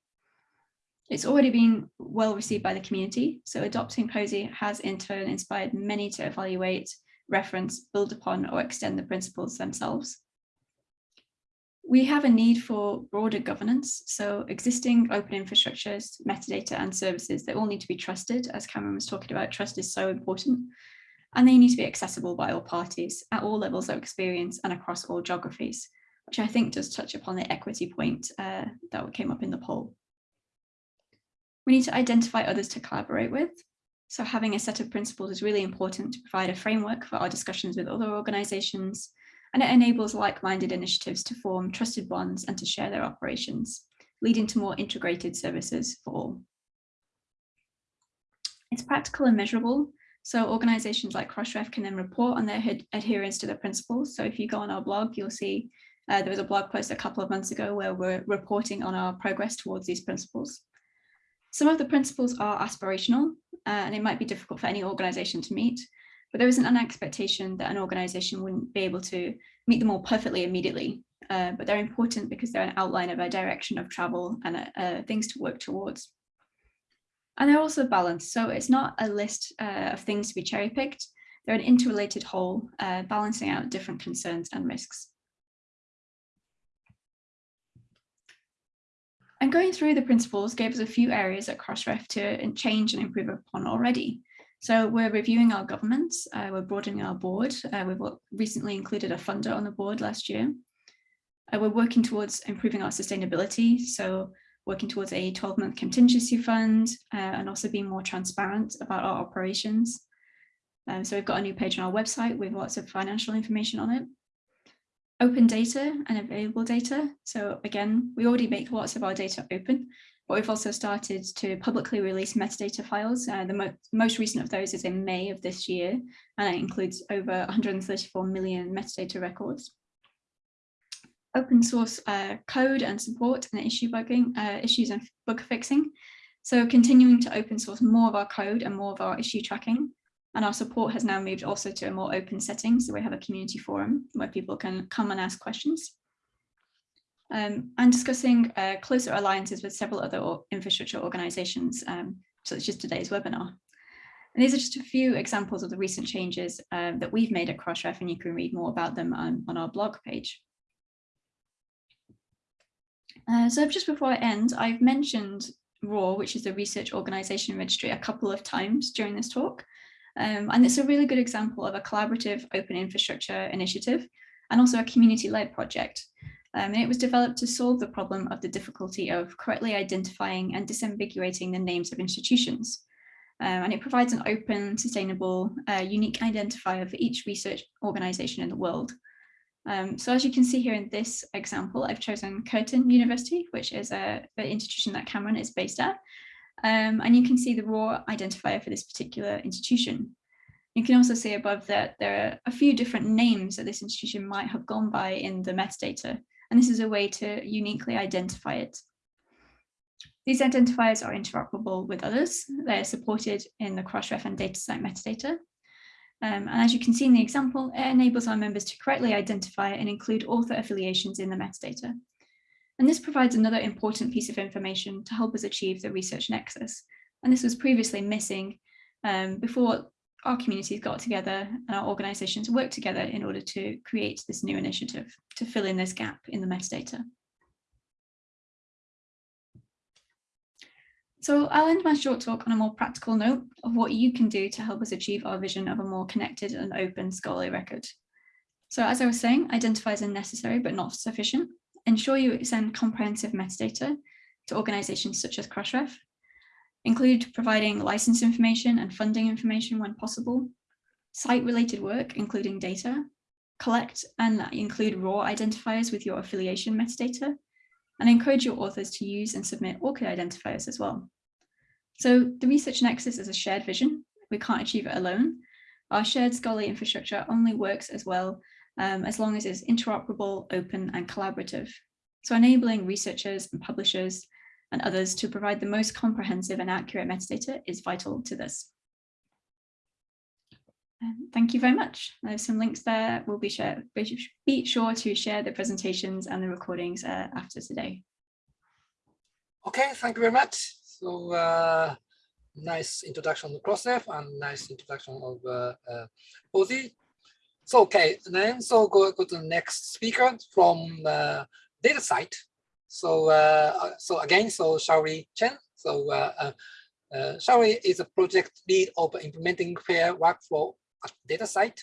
It's already been well received by the community, so adopting POSI has in turn inspired many to evaluate, reference, build upon or extend the principles themselves. We have a need for broader governance, so existing open infrastructures, metadata and services, they all need to be trusted, as Cameron was talking about, trust is so important, and they need to be accessible by all parties at all levels of experience and across all geographies, which I think does touch upon the equity point uh, that came up in the poll. We need to identify others to collaborate with. So having a set of principles is really important to provide a framework for our discussions with other organisations, and it enables like-minded initiatives to form trusted bonds and to share their operations, leading to more integrated services for all. It's practical and measurable, so organizations like Crossref can then report on their adherence to the principles. So if you go on our blog, you'll see uh, there was a blog post a couple of months ago where we're reporting on our progress towards these principles. Some of the principles are aspirational uh, and it might be difficult for any organization to meet, but there isn't an expectation that an organization wouldn't be able to meet them all perfectly immediately. Uh, but they're important because they're an outline of a direction of travel and uh, uh things to work towards. And they're also balanced. So it's not a list uh, of things to be cherry picked. They're an interrelated whole, uh, balancing out different concerns and risks. And going through the principles gave us a few areas at Crossref to change and improve upon already. So we're reviewing our governments, uh, we're broadening our board. Uh, we've recently included a funder on the board last year. Uh, we're working towards improving our sustainability. So working towards a 12 month contingency fund uh, and also being more transparent about our operations. Um, so we've got a new page on our website with lots of financial information on it. Open data and available data. So again, we already make lots of our data open, but we've also started to publicly release metadata files. Uh, the mo most recent of those is in May of this year, and it includes over 134 million metadata records open source uh, code and support and issue bugging, uh, issues and bug fixing. So continuing to open source more of our code and more of our issue tracking. And our support has now moved also to a more open setting. So we have a community forum where people can come and ask questions. Um, and discussing uh, closer alliances with several other infrastructure organizations, um, such as today's webinar. And these are just a few examples of the recent changes uh, that we've made at Crossref, and you can read more about them on, on our blog page. Uh, so just before I end, I've mentioned ROR, which is the Research Organisation Registry, a couple of times during this talk. Um, and it's a really good example of a collaborative open infrastructure initiative and also a community-led project. Um, and it was developed to solve the problem of the difficulty of correctly identifying and disambiguating the names of institutions. Um, and it provides an open, sustainable, uh, unique identifier for each research organisation in the world. Um, so as you can see here in this example, I've chosen Curtin University, which is a, the institution that Cameron is based at. Um, and you can see the ROR identifier for this particular institution. You can also see above that there are a few different names that this institution might have gone by in the metadata, and this is a way to uniquely identify it. These identifiers are interoperable with others. They're supported in the Crossref and DataCite metadata, Um, and as you can see in the example, it enables our members to correctly identify and include author affiliations in the metadata. And this provides another important piece of information to help us achieve the research nexus. And this was previously missing um, before our communities got together and our organizations worked together in order to create this new initiative to fill in this gap in the metadata. So I'll end my short talk on a more practical note of what you can do to help us achieve our vision of a more connected and open scholarly record. So as I was saying, identify as necessary but not sufficient. Ensure you send comprehensive metadata to organizations such as Crossref. Include providing license information and funding information when possible. Cite related work, including data. Collect and include ROR identifiers with your affiliation metadata and encourage your authors to use and submit ORCID identifiers as well. So the Research Nexus is a shared vision. We can't achieve it alone. Our shared scholarly infrastructure only works as well um, as long as it's interoperable, open and collaborative. So enabling researchers and publishers and others to provide the most comprehensive and accurate metadata is vital to this. Um, thank you very much. There's some links there. We'll be, share, be sure to share the presentations and the recordings uh, after today. Okay, thank you very much. So uh, nice introduction of Crossref and nice introduction of uh, uh. So okay, then so go, go to the next speaker from uh, DataCite. So uh, so again, so Xiaoli Chen. So uh, uh, uh, Xiaoli is a project lead of implementing fair workflow at DataCite.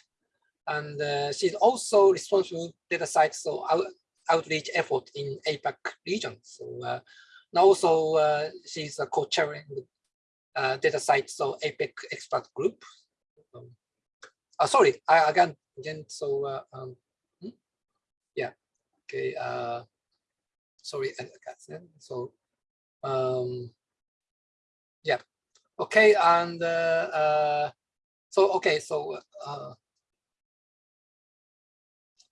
And uh, she's also responsible DataCite so out, outreach effort in APAC region. So uh, now also uh, she's a co-chairing uh, DataCite so APAC expert group. Um, uh, sorry, I again again so uh, um, hmm? yeah okay uh, sorry so um, yeah okay and uh, uh, so okay, so uh,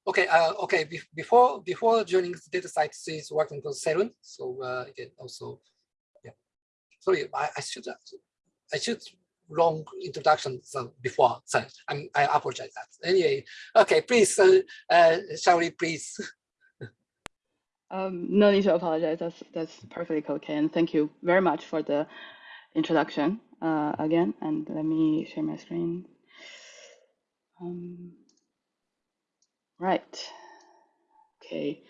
okay, uh, okay. Be before before joining the DataCite, she's working for CERN. So uh, again, also, yeah. Sorry, I, I should I should wrong introduction so before. So I'm, I apologize that. Anyway, okay, please, uh, uh, Xiaoli, please. Um, no need to apologize. That's that's perfectly okay. And thank you very much for the introduction uh, again, and let me share my screen. Um, right. Okay.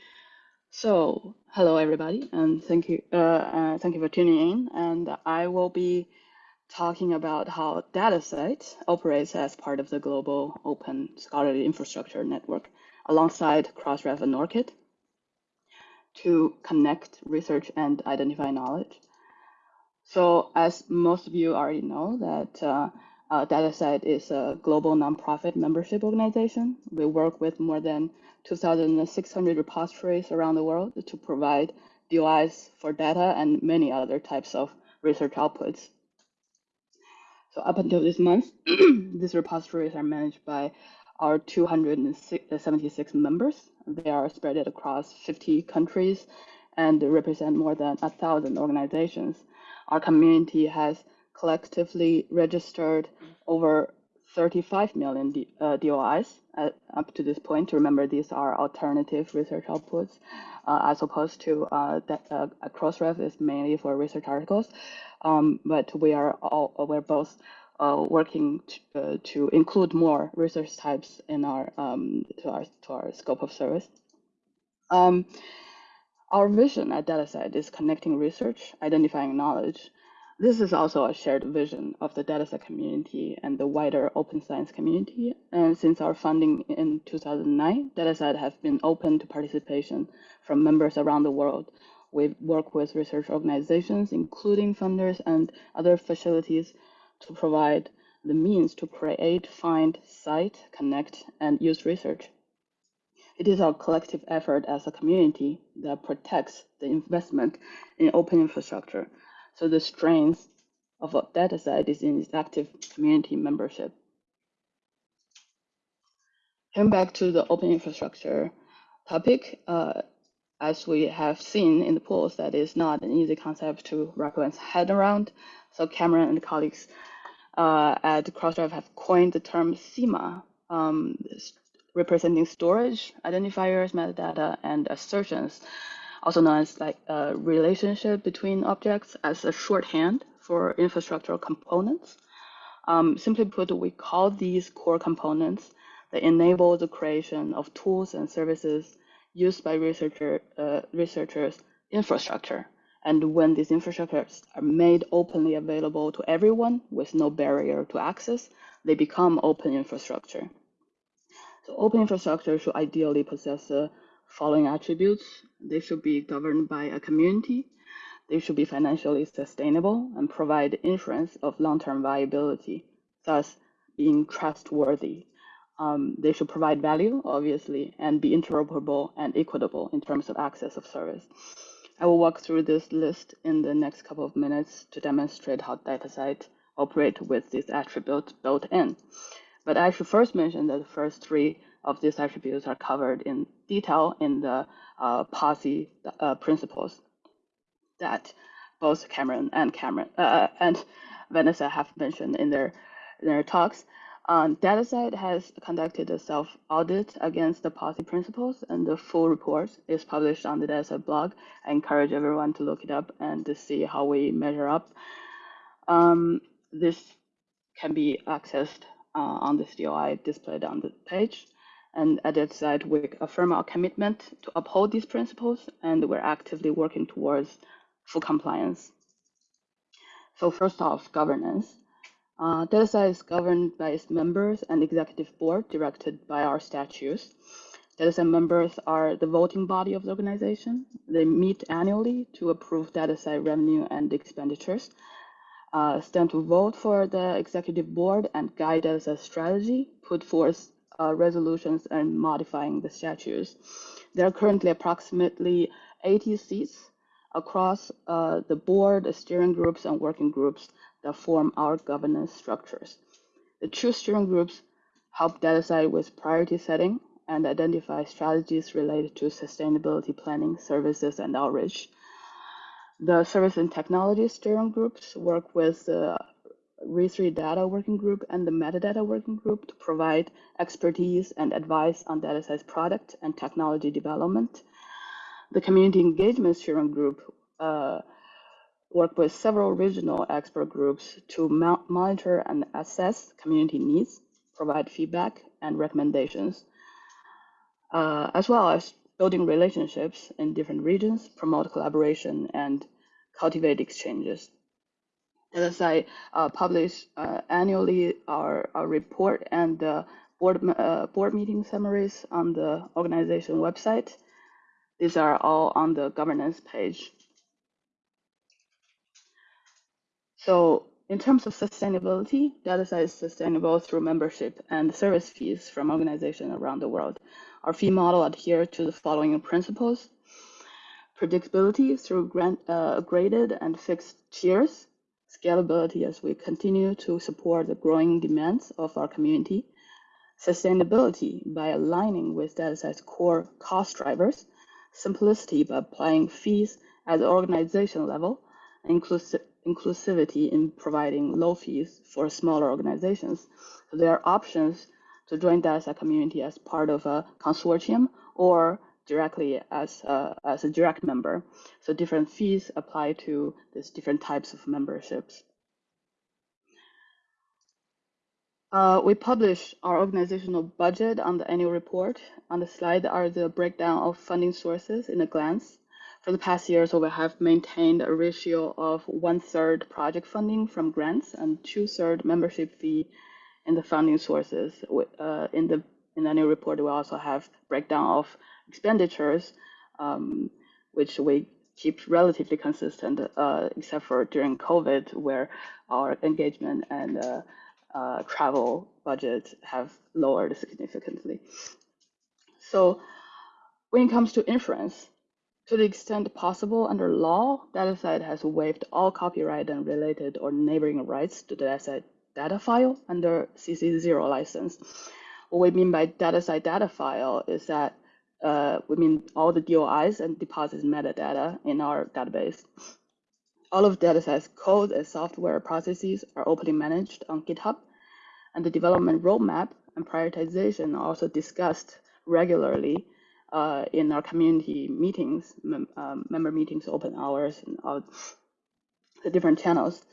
So, hello everybody, and thank you, uh, uh, thank you for tuning in. And I will be talking about how DataCite operates as part of the global open scholarly infrastructure network alongside Crossref and ORCID to connect research and identify knowledge. So as most of you already know that uh, uh, DataCite is a global nonprofit membership organization. We work with more than 2,600 repositories around the world to provide DOIs for data and many other types of research outputs. So up until this month, these repositories are managed by our 276 members. They are spread across 50 countries and represent more than a thousand organizations our community has collectively registered over 35 million D, uh, DOIs at, up to this point. Remember, these are alternative research outputs, uh, as opposed to uh, that uh, Crossref is mainly for research articles. Um, but we are all we're both uh, working to, uh, to, include more research types in our um, to our to our scope of service. Um, our vision at DataCite is connecting research, identifying knowledge. This is also a shared vision of the DataCite community and the wider open science community. And since our funding in 2009, DataCite has been open to participation from members around the world. We work with research organizations, including funders and other facilities to provide the means to create, find, cite, connect, and use research. It is our collective effort as a community that protects the investment in open infrastructure. So the strength of a DataCite is in its active community membership. Coming back to the open infrastructure topic, uh, as we have seen in the polls, that is not an easy concept to wrap one's head around. So Cameron and colleagues uh, at Crossref have coined the term SIMA, um, representing storage, identifiers, metadata, and assertions, also known as like a relationship between objects as a shorthand for infrastructural components. Um, simply put, we call these core components that enable the creation of tools and services used by researcher, uh, researchers' infrastructure. And when these infrastructures are made openly available to everyone with no barrier to access, they become open infrastructure. So open infrastructure should ideally possess the following attributes. They should be governed by a community. They should be financially sustainable and provide inference of long-term viability, thus being trustworthy. Um, they should provide value, obviously, and be interoperable and equitable in terms of access of service. I will walk through this list in the next couple of minutes to demonstrate how DataCite operate with these attributes built in. But I should first mention that the first three of these attributes are covered in detail in the uh, uh, principles that both Cameron and Cameron uh, and Vanessa have mentioned in their in their talks. Um, DataCite has conducted a self-audit against the POSI principles, and the full report is published on the DataCite blog. I encourage everyone to look it up and to see how we measure up. Um, this can be accessed uh, on this DOI displayed on the page. And at DataCite, we affirm our commitment to uphold these principles, and we're actively working towards full compliance. So first off, governance. Uh, DataCite is governed by its members and executive board directed by our statutes. DataCite members are the voting body of the organization. They meet annually to approve DataCite revenue and expenditures, uh, stand to vote for the executive board and guide a strategy, put forth uh, resolutions and modifying the statutes. There are currently approximately 80 seats across uh, the board, the steering groups, and working groups that form our governance structures. The two steering groups help DataCite with priority setting and identify strategies related to sustainability planning, services, and outreach. The service and technology steering groups work with the RE3 data working group and the metadata working group to provide expertise and advice on DataCite's product and technology development. The community engagement steering group uh, work with several regional expert groups to monitor and assess community needs, provide feedback and recommendations, uh, as well as building relationships in different regions, promote collaboration, and cultivate exchanges. As I uh, publish uh, annually our, our report and board, uh, board meeting summaries on the organization website. These are all on the governance page. So in terms of sustainability, DataCite is sustainable through membership and service fees from organizations around the world. Our fee model adheres to the following principles. Predictability through grant, uh, graded and fixed tiers. Scalability as we continue to support the growing demands of our community. Sustainability by aligning with DataCite's core cost drivers. Simplicity by applying fees at the organization level. Inclusive inclusivity in providing low fees for smaller organizations. So there are options to join DataCite community as part of a consortium or directly as a, as a direct member. So different fees apply to these different types of memberships. Uh, we publish our organizational budget on the annual report. On the slide are the breakdown of funding sources in a glance. For the past years, we have maintained a ratio of one-third project funding from grants and two-third membership fee in the funding sources. Uh, in the in the annual report, we also have breakdown of expenditures, um, which we keep relatively consistent, uh, except for during COVID, where our engagement and uh, uh travel budgets have lowered significantly. So when it comes to inference, to the extent possible under law, DataCite has waived all copyright and related or neighboring rights to the DataCite data file under CC0 license. What we mean by DataCite data file is that uh, we mean all the DOIs and deposits metadata in our database. all of DataCite's code and software processes are openly managed on GitHub, and the development roadmap and prioritization are also discussed regularly uh, in our community meetings, mem um, member meetings, open hours, and all the different channels.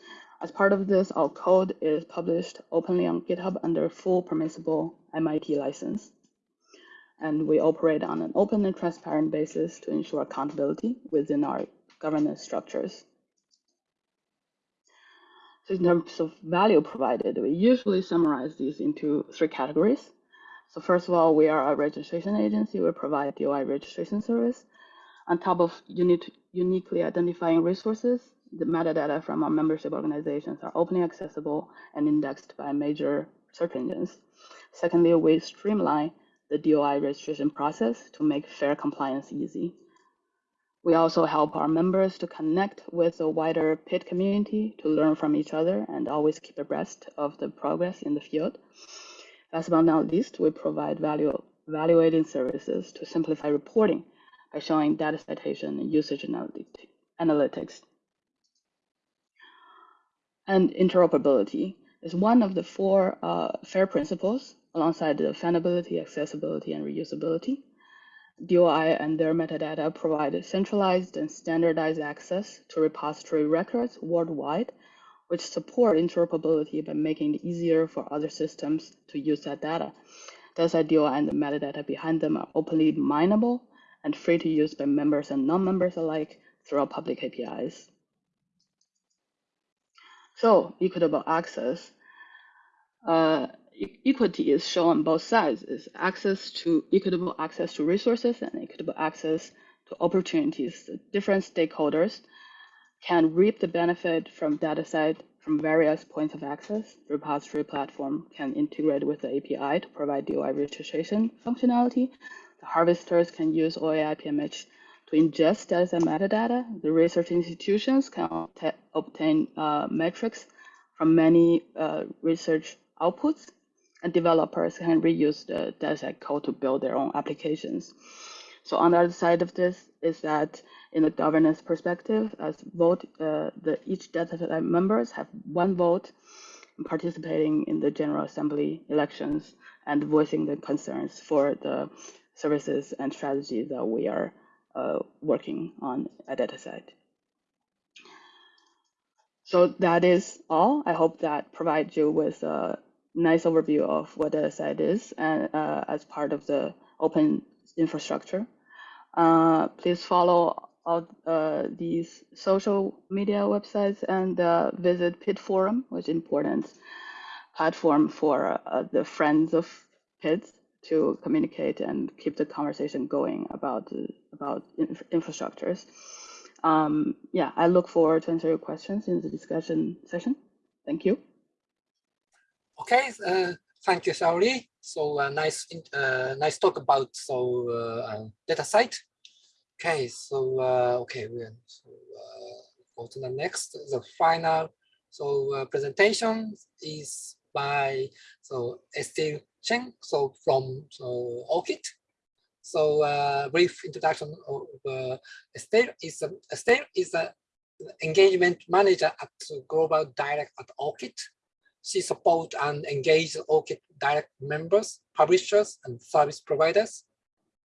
As part of this, our code is published openly on GitHub under full permissible MIT license. And we operate on an open and transparent basis to ensure accountability within our governance structures. So in terms of value provided, we usually summarize these into three categories. So first of all, we are a registration agency. We provide DOI registration service. On top of unique, uniquely identifying resources, the metadata from our membership organizations are openly accessible and indexed by major search engines. Secondly, we streamline the DOI registration process to make fair compliance easy. We also help our members to connect with the wider PID community to learn from each other and always keep abreast of the progress in the field. Last but not least, we provide value evaluating services to simplify reporting by showing data citation and usage analytics. And interoperability is one of the four uh, FAIR principles alongside the defendability, accessibility, and reusability. DOI and their metadata provide centralized and standardized access to repository records worldwide, which support interoperability by making it easier for other systems to use that data. Thus, DOI and the metadata behind them are openly mineable and free to use by members and non-members alike through public APIs. So, equitable access. Uh, equity is shown on both sides is access to equitable access to resources and equitable access to opportunities. The different stakeholders can reap the benefit from DataCite from various points of access. The repository platform can integrate with the API to provide DOI registration functionality. The harvesters can use OAI PMH to ingest data metadata. The research institutions can obtain uh, metrics from many uh, research outputs and developers can reuse the DataCite code to build their own applications. So on the other side of this is that in the governance perspective, as vote, uh, the each DataCite members have one vote participating in the General Assembly elections and voicing the concerns for the services and strategies that we are uh, working on at DataCite. So that is all. I hope that provides you with a nice overview of what DataCite is and uh, as part of the open infrastructure. Uh, please follow all uh, these social media websites and uh, visit PID Forum, which is important platform for uh, the friends of PID to communicate and keep the conversation going about about inf infrastructures. Um, yeah, I look forward to answer your questions in the discussion session. Thank you. Okay, uh, thank you, Xiaoli. So uh, nice, uh, nice talk about so uh, DataCite. Okay, so uh, okay, we so, uh, go to the next. The final so uh, presentation is by so Estelle Chen. So from so ORCID. So uh, brief introduction of uh, Estelle is a, is an engagement manager at Global Direct at ORCID. She supports and engages ORCID direct members, publishers, and service providers.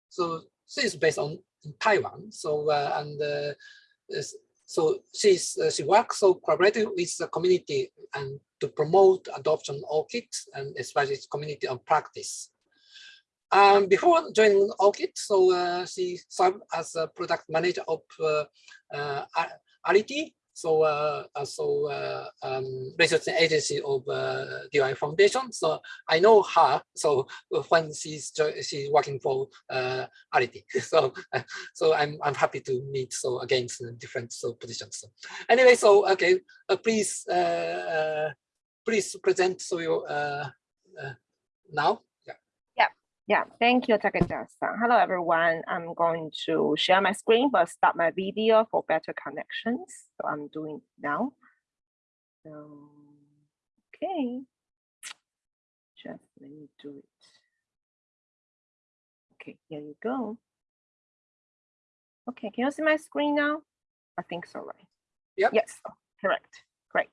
So she is based on Taiwan. So uh, and uh, so she's uh, she works so collaborating with the community and to promote adoption of ORCID and especially community of practice. Um, before joining ORCID, so uh, she served as a product manager of uh, uh, so uh, uh, so uh, um, research agency of uh, DOI Foundation. So I know her. So when she's she's working for uh. So uh, so I'm I'm happy to meet so against different so positions. So anyway, so okay, uh, please uh, please present so you now. Yeah, thank you, Takeda-san. Hello, everyone. I'm going to share my screen, but stop my video for better connections. So I'm doing now. So, okay. Just let me do it. Okay, here you go. Okay, can you see my screen now? I think so, right? Yep. Yes, correct. Great.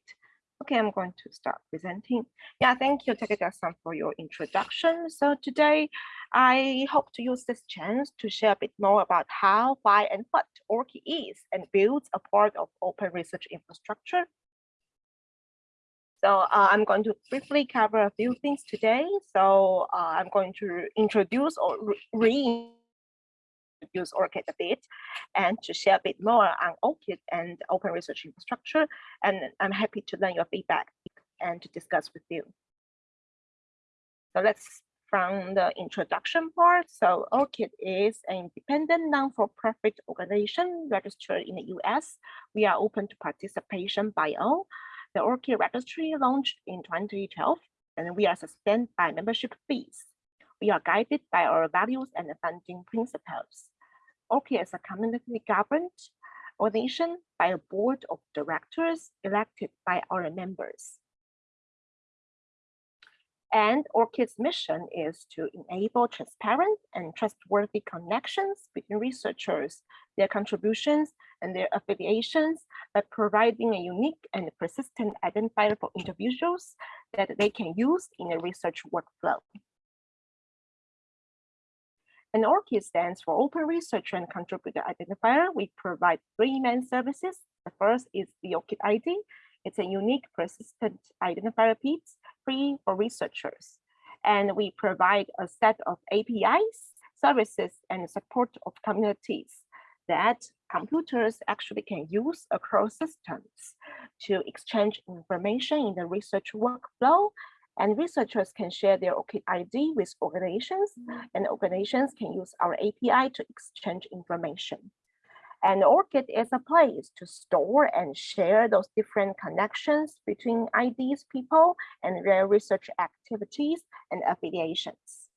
Okay, I'm going to start presenting. Yeah, thank you, Takeda-san, for your introduction. So today, I hope to use this chance to share a bit more about how, why, and what ORCID is and builds a part of open research infrastructure. So uh, I'm going to briefly cover a few things today. So uh, I'm going to introduce or re introduce ORCID a bit and to share a bit more on ORCID and open research infrastructure. And I'm happy to learn your feedback and to discuss with you. So let's from the introduction part. So ORCID is an independent non-for-profit organization registered in the US. We are open to participation by all. The ORCID registry launched in 2012 and we are sustained by membership fees. We are guided by our values and funding principles. ORCID is a community governed organization by a board of directors elected by our members. And ORCID's mission is to enable transparent and trustworthy connections between researchers, their contributions, and their affiliations by providing a unique and persistent identifier for individuals that they can use in a research workflow. And ORCID stands for Open Researcher and Contributor Identifier. We provide three main services. The first is the ORCID ID. It's a unique persistent identifier piece free for researchers. And we provide a set of APIs, services, and support of communities that computers actually can use across systems to exchange information in the research workflow and researchers can share their ORCID ID with organizations and organizations can use our API to exchange information. And ORCID is a place to store and share those different connections between IDs people and their research activities and affiliations.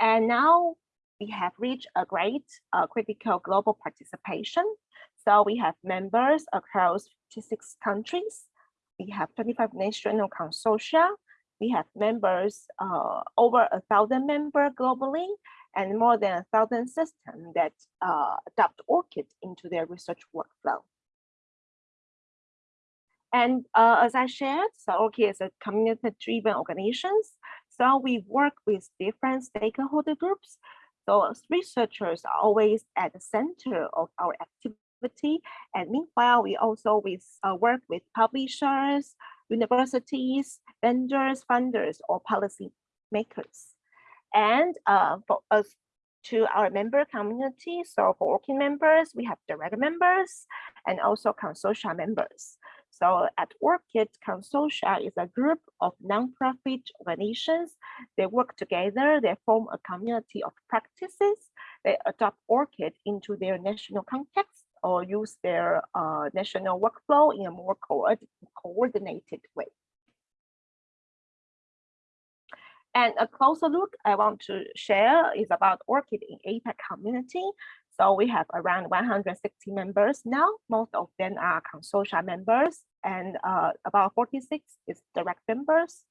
And now we have reached a great uh, critical global participation. So we have members across 56 countries. We have 25 national consortia. We have members, uh, over a thousand members globally, and more than a thousand systems that uh, adopt ORCID into their research workflow. And uh, as I shared, so ORCID is a community-driven organization. So we work with different stakeholder groups. So researchers are always at the center of our activity. And meanwhile, we also uh, work with publishers, universities, vendors, funders, or policy makers. And uh, for us to our member community, so for working members, we have direct members and also consortia members. So at ORCID, consortia is a group of nonprofit organizations. They work together, they form a community of practices. They adopt ORCID into their national context or use their uh, national workflow in a more co coordinated way. And a closer look I want to share is about ORCID in APAC community. So we have around 160 members now. Most of them are consortia members and uh, about 46 is direct members.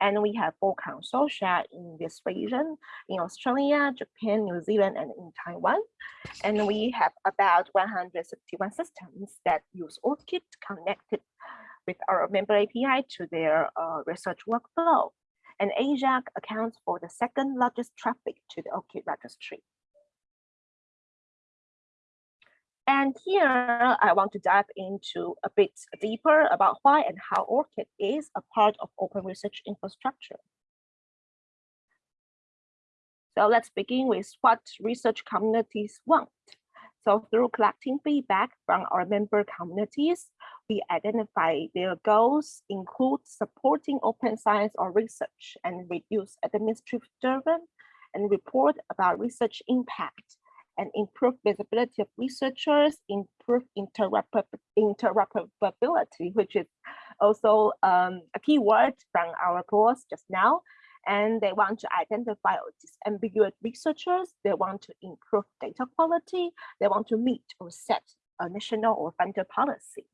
And we have four consortia in this region, in Australia, Japan, New Zealand, and in Taiwan. And we have about 161 systems that use ORCID connected with our member API to their uh, research workflow and Asia accounts for the second largest traffic to the ORCID registry. And here I want to dive into a bit deeper about why and how ORCID is a part of open research infrastructure. So let's begin with what research communities want. So through collecting feedback from our member communities, we identify their goals include supporting open science or research and reduce administrative burden and report about research impact and improve visibility of researchers, improve interoperability, which is also um, a key word from our course just now. And they want to identify disambiguous researchers. They want to improve data quality. They want to meet or set a national or funder policy.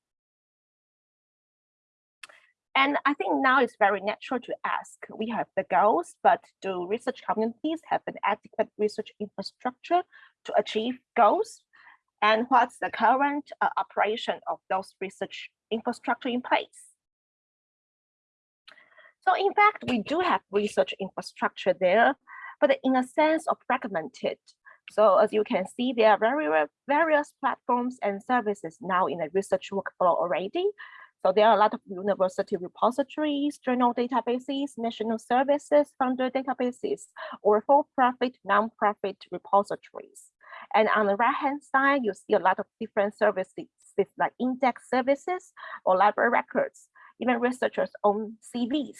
And I think now it's very natural to ask, we have the goals, but do research communities have an adequate research infrastructure to achieve goals? and what's the current uh, operation of those research infrastructure in place. So in fact, we do have research infrastructure there, but in a sense of fragmented. So as you can see, there are very various platforms and services now in the research workflow already. So there are a lot of university repositories, journal databases, national services, funder databases, or for-profit, non-profit repositories. And on the right-hand side, you see a lot of different services like index services or library records, even researchers' own CVs.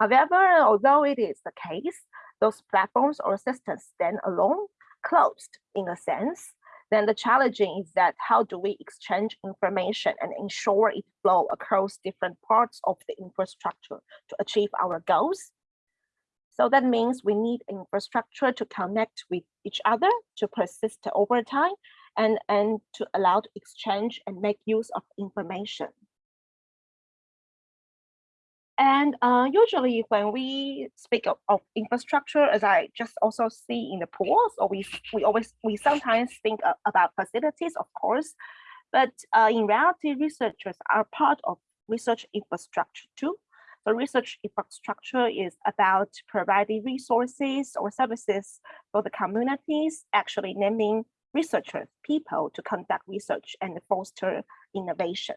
However, although it is the case, those platforms or systems stand alone, closed in a sense, then the challenging is that how do we exchange information and ensure it flow across different parts of the infrastructure to achieve our goals? So that means we need infrastructure to connect with each other to persist over time and, and to allow to exchange and make use of information. And uh, usually when we speak of, of, infrastructure, as I just also see in the pools, or we, we always, we sometimes think about facilities, of course, but uh, in reality, researchers are part of research infrastructure too. So research infrastructure is about providing resources or services for the communities, actually naming researchers, people to conduct research and foster innovation.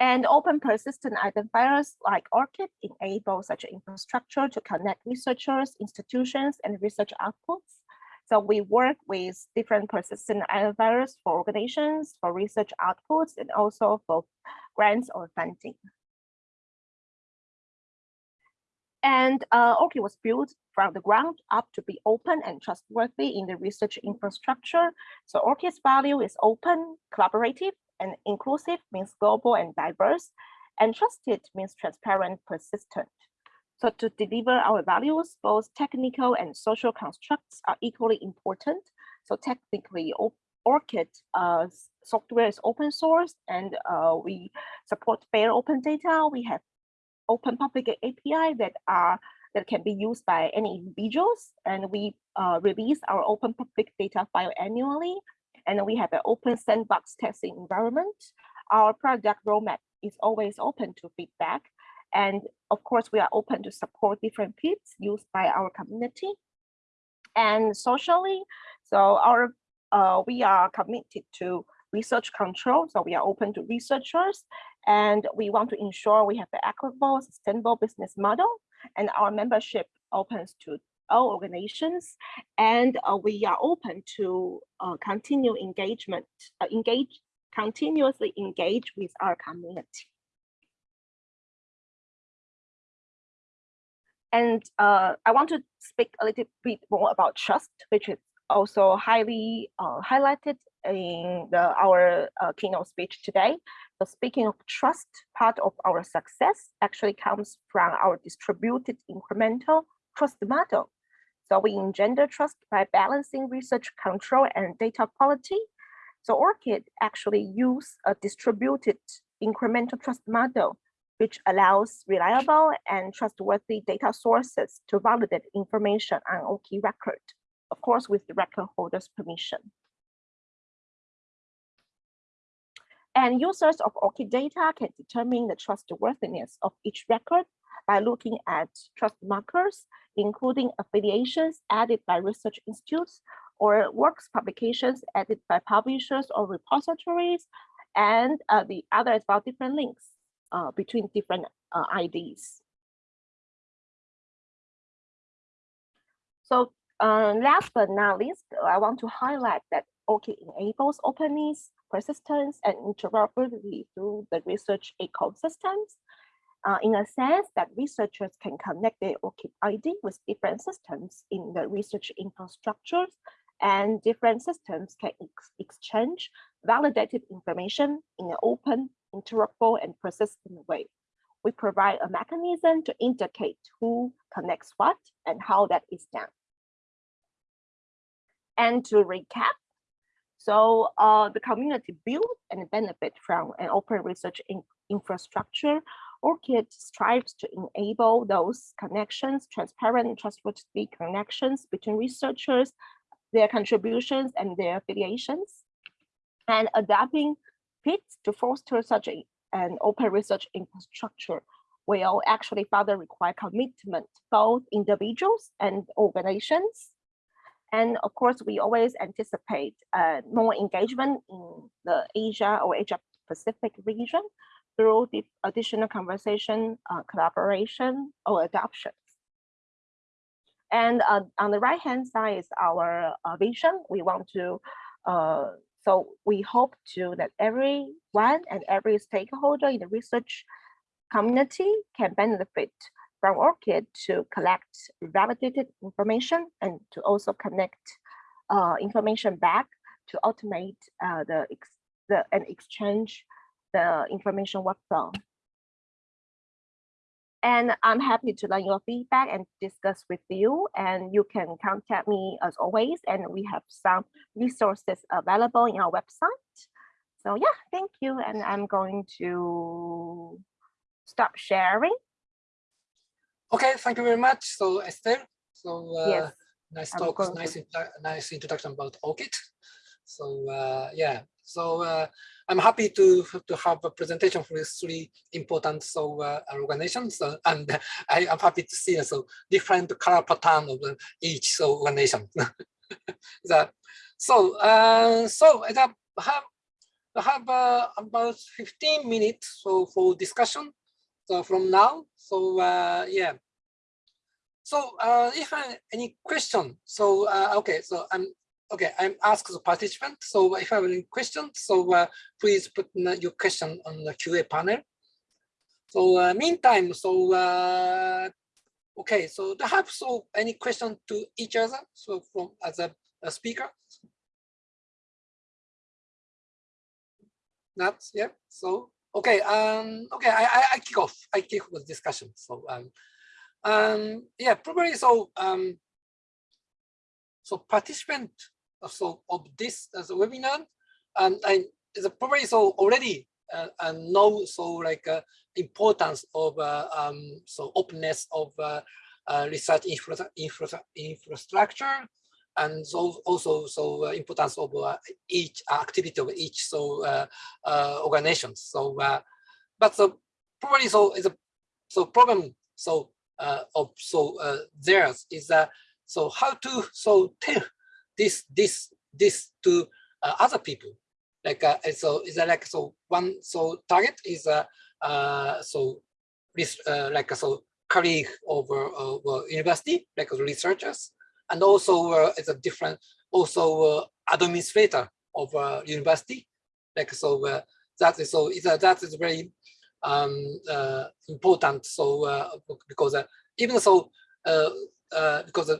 And open persistent identifiers like ORCID enable such infrastructure to connect researchers, institutions, and research outputs. So we work with different persistent identifiers for organizations, for research outputs, and also for grants or funding. And uh, was built from the ground up to be open and trustworthy in the research infrastructure. So ORCID's value is open, collaborative, and inclusive means global and diverse, and trusted means transparent, persistent. So to deliver our values, both technical and social constructs are equally important. So technically, ORCID uh, software is open source and uh, we support fair open data. We have open public API that are that can be used by any individuals. And we uh, release our open public data file annually and we have an open sandbox testing environment. Our product roadmap is always open to feedback. And of course, we are open to support different PIDs used by our community. And socially, so our uh, we are committed to research control. So we are open to researchers and we want to ensure we have an equitable, sustainable business model. And our membership opens to all organizations, and uh, we are open to uh, continue engagement, uh, engage, continuously engage with our community. And uh, I want to speak a little bit more about trust, which is also highly uh, highlighted in the, our uh, keynote speech today. So speaking of trust, part of our success actually comes from our distributed incremental trust model. So we engender trust by balancing research control and data quality. So ORCID actually use a distributed incremental trust model, which allows reliable and trustworthy data sources to validate information on ORCID record, of course, with the record holder's permission. And users of ORCID data can determine the trustworthiness of each record by looking at trust markers including affiliations added by research institutes or works publications added by publishers or repositories, and uh, the other is about different links uh, between different uh, IDs. So uh, last but not least, I want to highlight that ORCID enables openness, persistence, and interoperability through the research ecosystems uh, in a sense that researchers can connect their ORCID ID with different systems in the research infrastructures and different systems can ex exchange validated information in an open, interoperable, and persistent way. We provide a mechanism to indicate who connects what and how that is done. And to recap, So uh, the community build and benefit from an open research in infrastructure. ORCID strives to enable those connections, transparent and trustworthy connections between researchers, their contributions and their affiliations, and adapting To foster such an open research infrastructure will actually further require commitment, both individuals and organizations. And of course, we always anticipate uh, more engagement in the Asia or Asia Pacific region through the additional conversation, uh, collaboration, or adoptions. And uh, on the right hand side is our uh, vision. We want to, uh, so we hope to that everyone and every stakeholder in the research community can benefit from ORCID to collect validated information and to also connect uh, information back to automate uh, the, the and exchange the information workflow. And I'm happy to learn your feedback and discuss with you. And you can contact me as always. And we have some resources available in our website. So yeah, thank you. And I'm going to stop sharing. Okay, thank you very much. So Esther, so uh, Yes, nice talk, nice, nice introduction about ORCID. So uh, yeah, so uh, I'm happy to to have a presentation for these three important so uh, organizations, uh, and I am happy to see uh, so different color pattern of the each so organization. the, so uh, so I have have I uh, about 15 minutes so for discussion so from now. So uh, yeah. So uh, if uh, any question, so uh, okay, so I'm okay. I'm asked the participant. So if I have any questions, so uh, please put your question on the QA panel. So uh, meantime, so uh, okay, so do you have so any question to each other? So from as a, a speaker. Not yeah. So okay, um, okay, I, I I kick off. I kick off the discussion. So um, um, yeah, probably so. Um, so participant so of this as a webinar, um, and is probably so already uh, and know so like uh, importance of uh, um, so openness of uh, uh, research infra infra infrastructure, and so also so uh, importance of uh, each activity of each so uh, uh, organizations. So, uh, but so probably so is a so problem so uh, of so uh, theirs is that so how to so tell this this this to uh, other people. Like uh, so is that like so one so target is uh, uh so this uh, like so colleague over uh, university like researchers and also uh, it's a different also administrator of university. Like so that is so is uh, that is very um important. So because even so because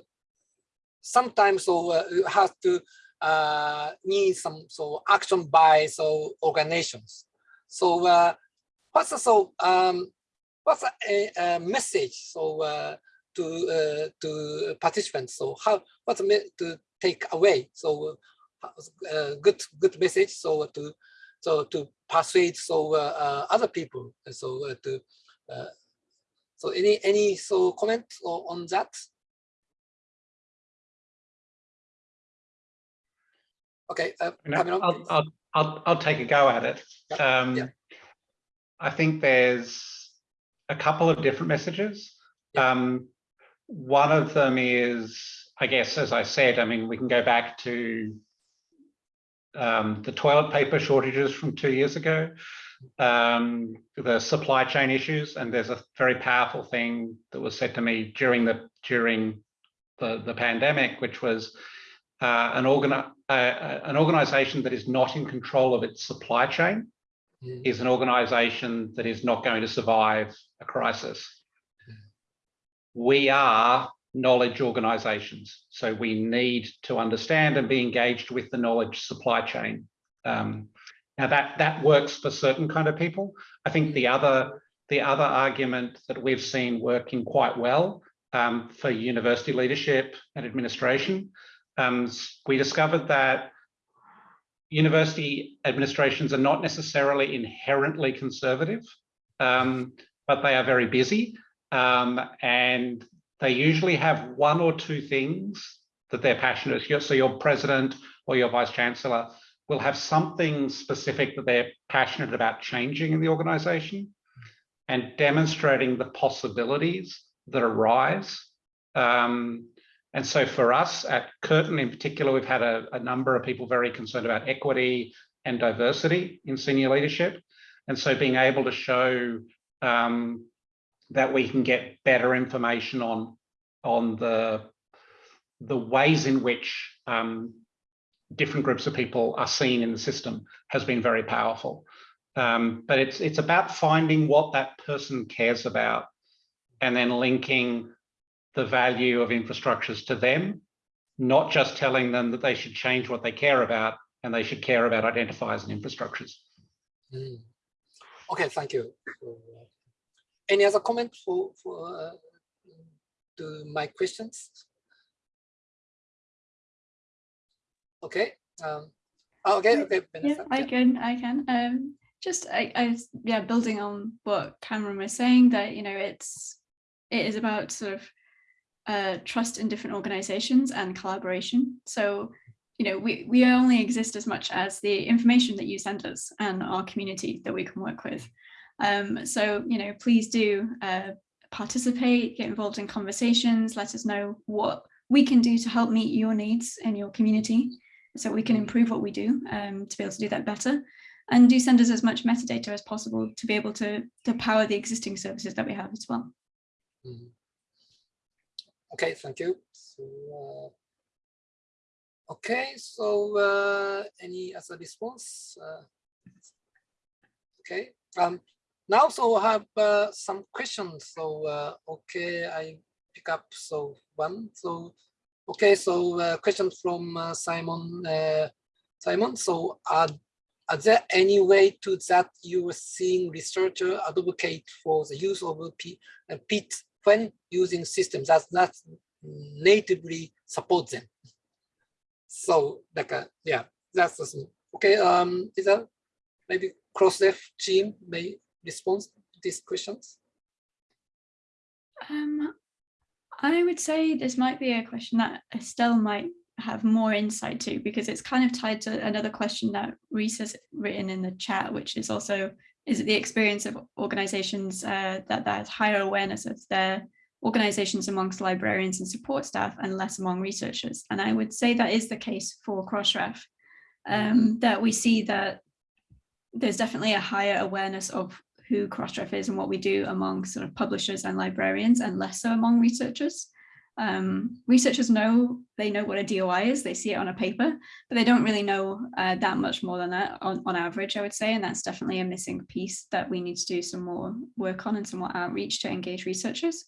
sometimes so uh, you have to uh, need some so action by so organizations. So uh, what's so um, what's a, a message so uh, to uh, to participants? So how what's to take away? So uh, good good message. So to so to persuade so uh, uh, other people. So uh, to uh, so any any so comment on that? Okay, uh, You know, Cameron, I'll. I'll, I'll, I'll take a go at it. Yeah, Um, yeah. I think there's a couple of different messages. Yeah. Um, one of them is, I guess, as I said, I mean, we can go back to um, the toilet paper shortages from two years ago, um, the supply chain issues, and there's a very powerful thing that was said to me during the during the, the pandemic, which was uh, an, organi- uh, an organization that is not in control of its supply chain Mm, is an organization that is not going to survive a crisis. We are knowledge organizations, so we need to understand and be engaged with the knowledge supply chain. Um, now that that works for certain kind of people. I think the other the other argument that we've seen working quite well um, for university leadership and administration, um, we discovered that university administrations are not necessarily inherently conservative, um, but they are very busy. Um, and they usually have one or two things that they're passionate. About. So your president or your vice chancellor will have something specific that they're passionate about changing in the organization and demonstrating the possibilities that arise. Um, and so for us at Curtin in particular, we've had a, a number of people very concerned about equity and diversity in senior leadership. And so being able to show um, that we can get better information on, on the, the ways in which um, different groups of people are seen in the system has been very powerful. Um, but it's, it's about finding what that person cares about and then linking the value of infrastructures to them, not just telling them that they should change what they care about and they should care about identifiers and infrastructures. Mm. Okay, thank you. Uh, any other comment for for uh, to my questions? Okay. Um, oh, okay. Okay. Yeah, I can. I can. Um, just I, I yeah, building on what Cameron was saying that you know it's it is about sort of uh, trust in different organizations and collaboration. So you know we we only exist as much as the information that you send us and our community that we can work with. Um, so you know please do uh, participate, get involved in conversations. Let us know what we can do to help meet your needs in your community so we can improve what we do um, to be able to do that better. And do send us as much metadata as possible to be able to, to power the existing services that we have as well. Mhm. Okay, thank you. So, uh, okay, so uh, any other response? Uh, okay, um, now so I have uh, some questions. So uh, okay, I pick up so one. So okay, so uh, question from Simon. Simon, so are are there any way to that you are seeing researcher advocate for the use of P, uh, PID when using systems that not natively support them? So like uh, yeah, that's the thing. okay. Um, is that maybe Crossref team may respond to these questions? Um, I would say this might be a question that Estelle might have more insight to because it's kind of tied to another question that Reese has written in the chat, which is also, is it the experience of organizations uh, that there's higher awareness of their organizations amongst librarians and support staff and less among researchers? And I would say that is the case for Crossref, um, that we see that there's definitely a higher awareness of who Crossref is and what we do among sort of publishers and librarians and less so among researchers. Um, researchers know, they know what a DOI is, they see it on a paper, but they don't really know uh, that much more than that on, on average, I would say, and that's definitely a missing piece that we need to do some more work on and some more outreach to engage researchers.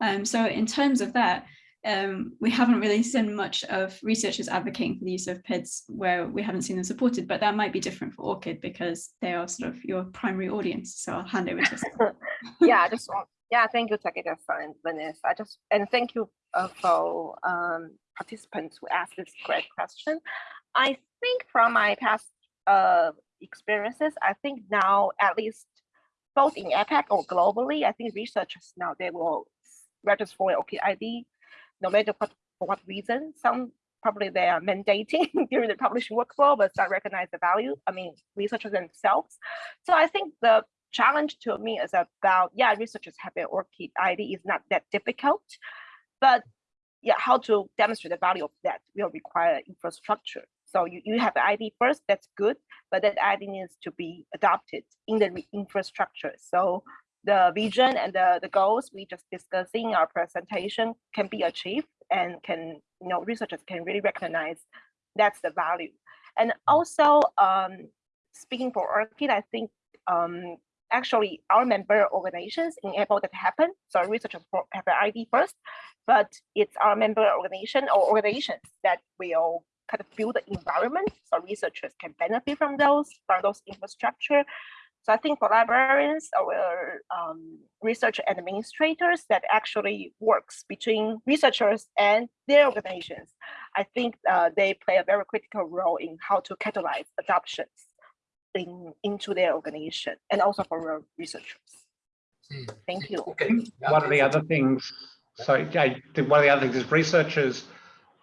Um, so in terms of that, um, we haven't really seen much of researchers advocating for the use of PIDs where we haven't seen them supported, but that might be different for ORCID because they are sort of your primary audience. So I'll hand over to yeah, I just want, yeah, thank you, Takeda and Vanessa. I just, and thank you uh, for um, participants who asked this great question. I think from my past uh, experiences, I think now at least both in APAC or globally, I think researchers now they will register for ORCID ID, no matter what, for what reason. Some probably they are mandating during the publishing workflow, but not recognize the value. I mean, researchers themselves. So I think the challenge to me is about, yeah, researchers have an ORCID ID is not that difficult, but yeah, how to demonstrate the value of that will require infrastructure. So you, you have the ID first, that's good, but that ID needs to be adopted in the infrastructure. So the vision and the, the goals we just discussed in our presentation can be achieved and can, you know, researchers can really recognize that's the value. And also, um, speaking for ORCID, I think um, actually our member organizations enable that to happen. So researchers have an ID first, but it's our member organization or organizations that will kind of build the environment so researchers can benefit from those, from those infrastructure. So I think for librarians or um, research administrators that actually works between researchers and their organizations. I think uh, they play a very critical role in how to catalyze adoptions in, into their organization and also for researchers. Hmm. Thank you. Okay. One of the other things, so yeah, one of the other things is researchers,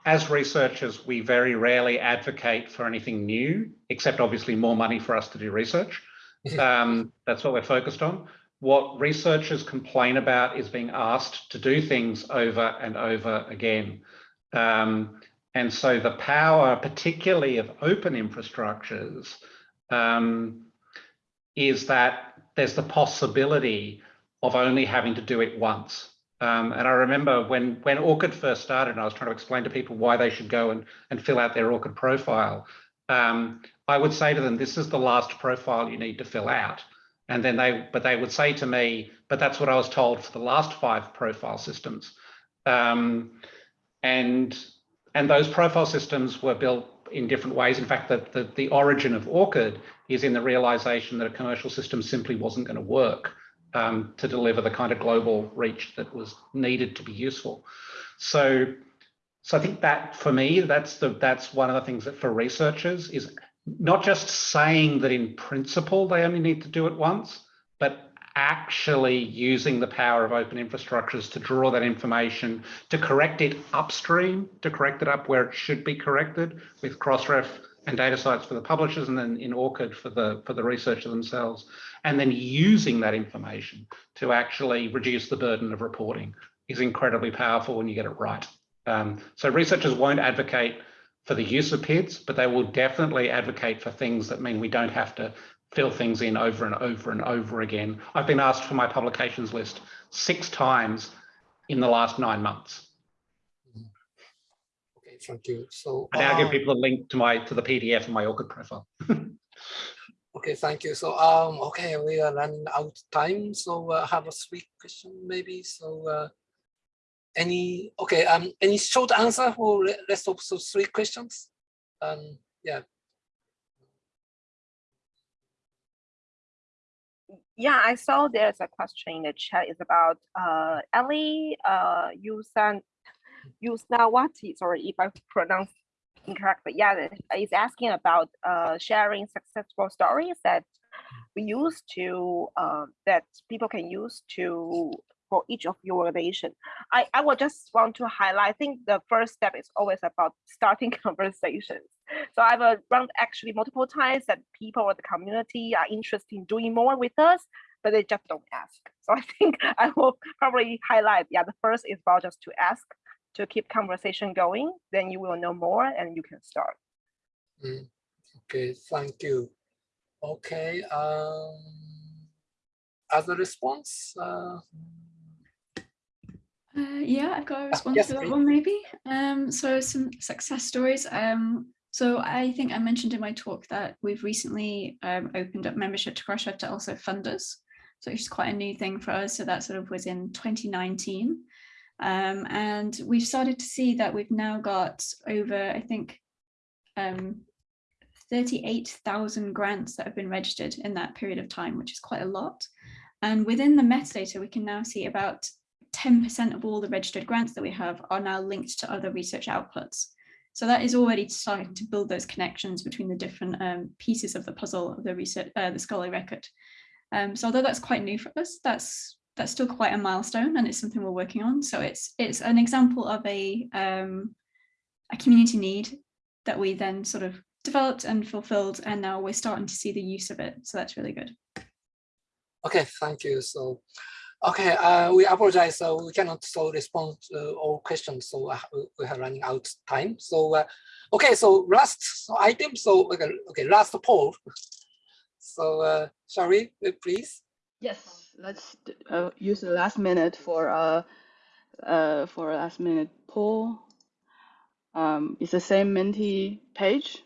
as researchers, we very rarely advocate for anything new, except obviously more money for us to do research. Um, that's what we're focused on. What researchers complain about is being asked to do things over and over again. Um, and so the power, particularly of open infrastructures, um, is that there's the possibility of only having to do it once. Um, and I remember when when ORCID first started, and I was trying to explain to people why they should go and, and fill out their ORCID profile. Um, I would say to them, this is the last profile you need to fill out. And then they, but they would say to me, but that's what I was told for the last five profile systems. Um, and, and those profile systems were built in different ways. In fact, the, the, the origin of ORCID is in the realization that a commercial system simply wasn't going to work um, to deliver the kind of global reach that was needed to be useful. So, so I think that for me, that's the that's one of the things that for researchers is not just saying that in principle they only need to do it once, but actually using the power of open infrastructures to draw that information, to correct it upstream, to correct it up where it should be corrected with Crossref and DataCite for the publishers and then in ORCID for the for the researcher themselves, and then using that information to actually reduce the burden of reporting is incredibly powerful when you get it right. Um, so researchers won't advocate for the use of PIDs, but they will definitely advocate for things that mean we don't have to fill things in over and over and over again. I've been asked for my publications list six times in the last nine months. Okay, thank you. So I now give um, people a link to my to the PDF and my ORCID profile. Okay, thank you. So, um, okay, we are running out of time. So uh, have a three question maybe. So, uh, any, okay, um, any short answer for re- rest of those three questions? Um, yeah, Yeah, I saw there's a question in the chat. It's about uh, Ellie uh, Yusnawati. Sorry if I pronounce incorrectly. Yeah, it's asking about uh, sharing successful stories that we use to uh, that people can use to for each of your organization. I, I would just want to highlight, I think the first step is always about starting conversations. So I've uh, run actually multiple times that people or the community are interested in doing more with us, but they just don't ask. So I think I will probably highlight, yeah, the first is about just to ask to keep conversation going, then you will know more and you can start. mm, okay, thank you. Okay, um, other response? Uh, Uh, yeah, I've got a response yes, to that please. one maybe. Um, so some success stories. Um, so I think I mentioned in my talk that we've recently um, opened up membership to Crossref to also fund us. So it's quite a new thing for us. So that sort of was in 2019. Um, and we've started to see that we've now got over, I think, um, 38,000 grants that have been registered in that period of time, which is quite a lot. And within the metadata, we can now see about 10% of all the registered grants that we have are now linked to other research outputs. So that is already starting to build those connections between the different um, pieces of the puzzle of the research, uh, the scholarly record. Um, so although that's quite new for us, that's that's still quite a milestone, and it's something we're working on. So it's it's an example of a um, a community need that we then sort of developed and fulfilled, and now we're starting to see the use of it. So that's really good. Okay, thank you. So, okay, uh, we apologize. So we cannot so respond to all questions. So uh, we- are running out time. So, uh, okay, so last item. So okay, okay, last poll. So, uh, shall we uh, please? Yes, let's uh, use the last minute for uh, uh, for a last minute poll. Um, it's the same Menti page,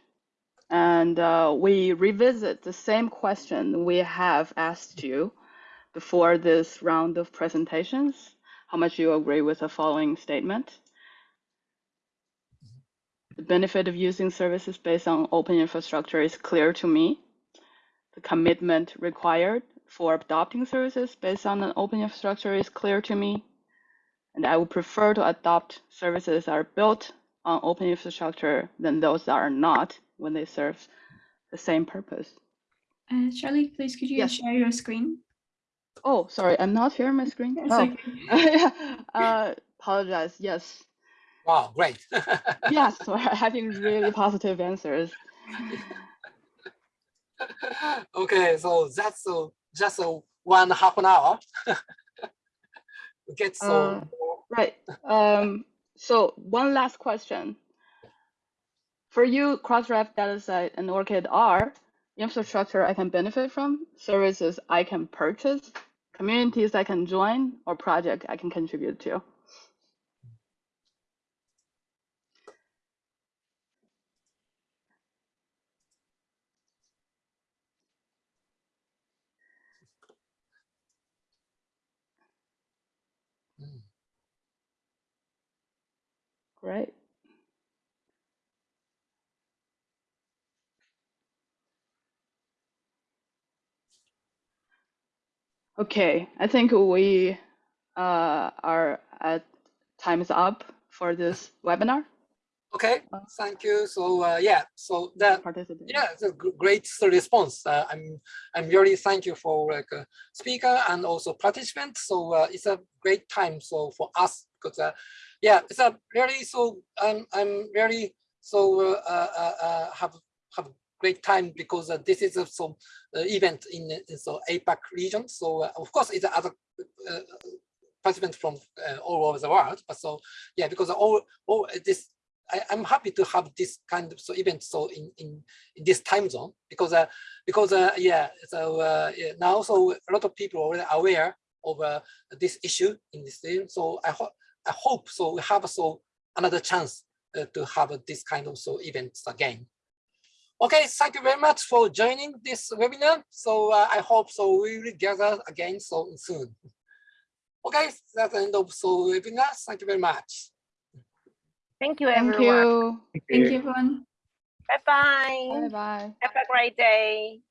and uh, we revisit the same question we have asked you before this round of presentations. How much you agree with the following statement? The benefit of using services based on open infrastructure is clear to me. The commitment required for adopting services based on an open infrastructure is clear to me. And I would prefer to adopt services that are built on open infrastructure than those that are not when they serve the same purpose. Uh, Charlie, please could you Yes. share your screen? Oh, sorry, I'm not sharing my screen. It's Oh, okay. uh, apologize. Yes, Wow, great. yes, we're having really positive answers. okay, so that's so just a one half an hour. get so Uh, Right. Um, so one last question. For you, Crossref, DataCite, and ORCID are infrastructure I can benefit from, services I can purchase, communities I can join, or project I can contribute to. Mm. Great. Okay, I think we uh, are at time is up for this webinar. okay, Uh, thank you. So uh, yeah, so that yeah, it's a great response. Uh, I'm I'm really thank you for like uh, speaker and also participants. So uh, it's a great time so for us because uh, yeah, it's a really so I'm I'm really so uh, uh, uh, uh, have have great time because uh, this is a so uh, event in, the- in so APAC region. So uh, of course it's other uh, participants from uh, all over the world. But so yeah, because all all this I, I'm happy to have this kind of so event so in in, in this time zone because uh, because uh, yeah so uh, yeah, now so a lot of people are already aware of uh, this issue in this thing. So I hope I hope so we have so another chance uh, to have this kind of so events again. Okay, thank you very much for joining this webinar. So uh, I hope so we will gather again so soon. Okay, that's the end of so webinar. Thank you very much. Thank you, Thank everyone. you. Thank you, everyone. Bye-bye. Bye bye. Have a great day.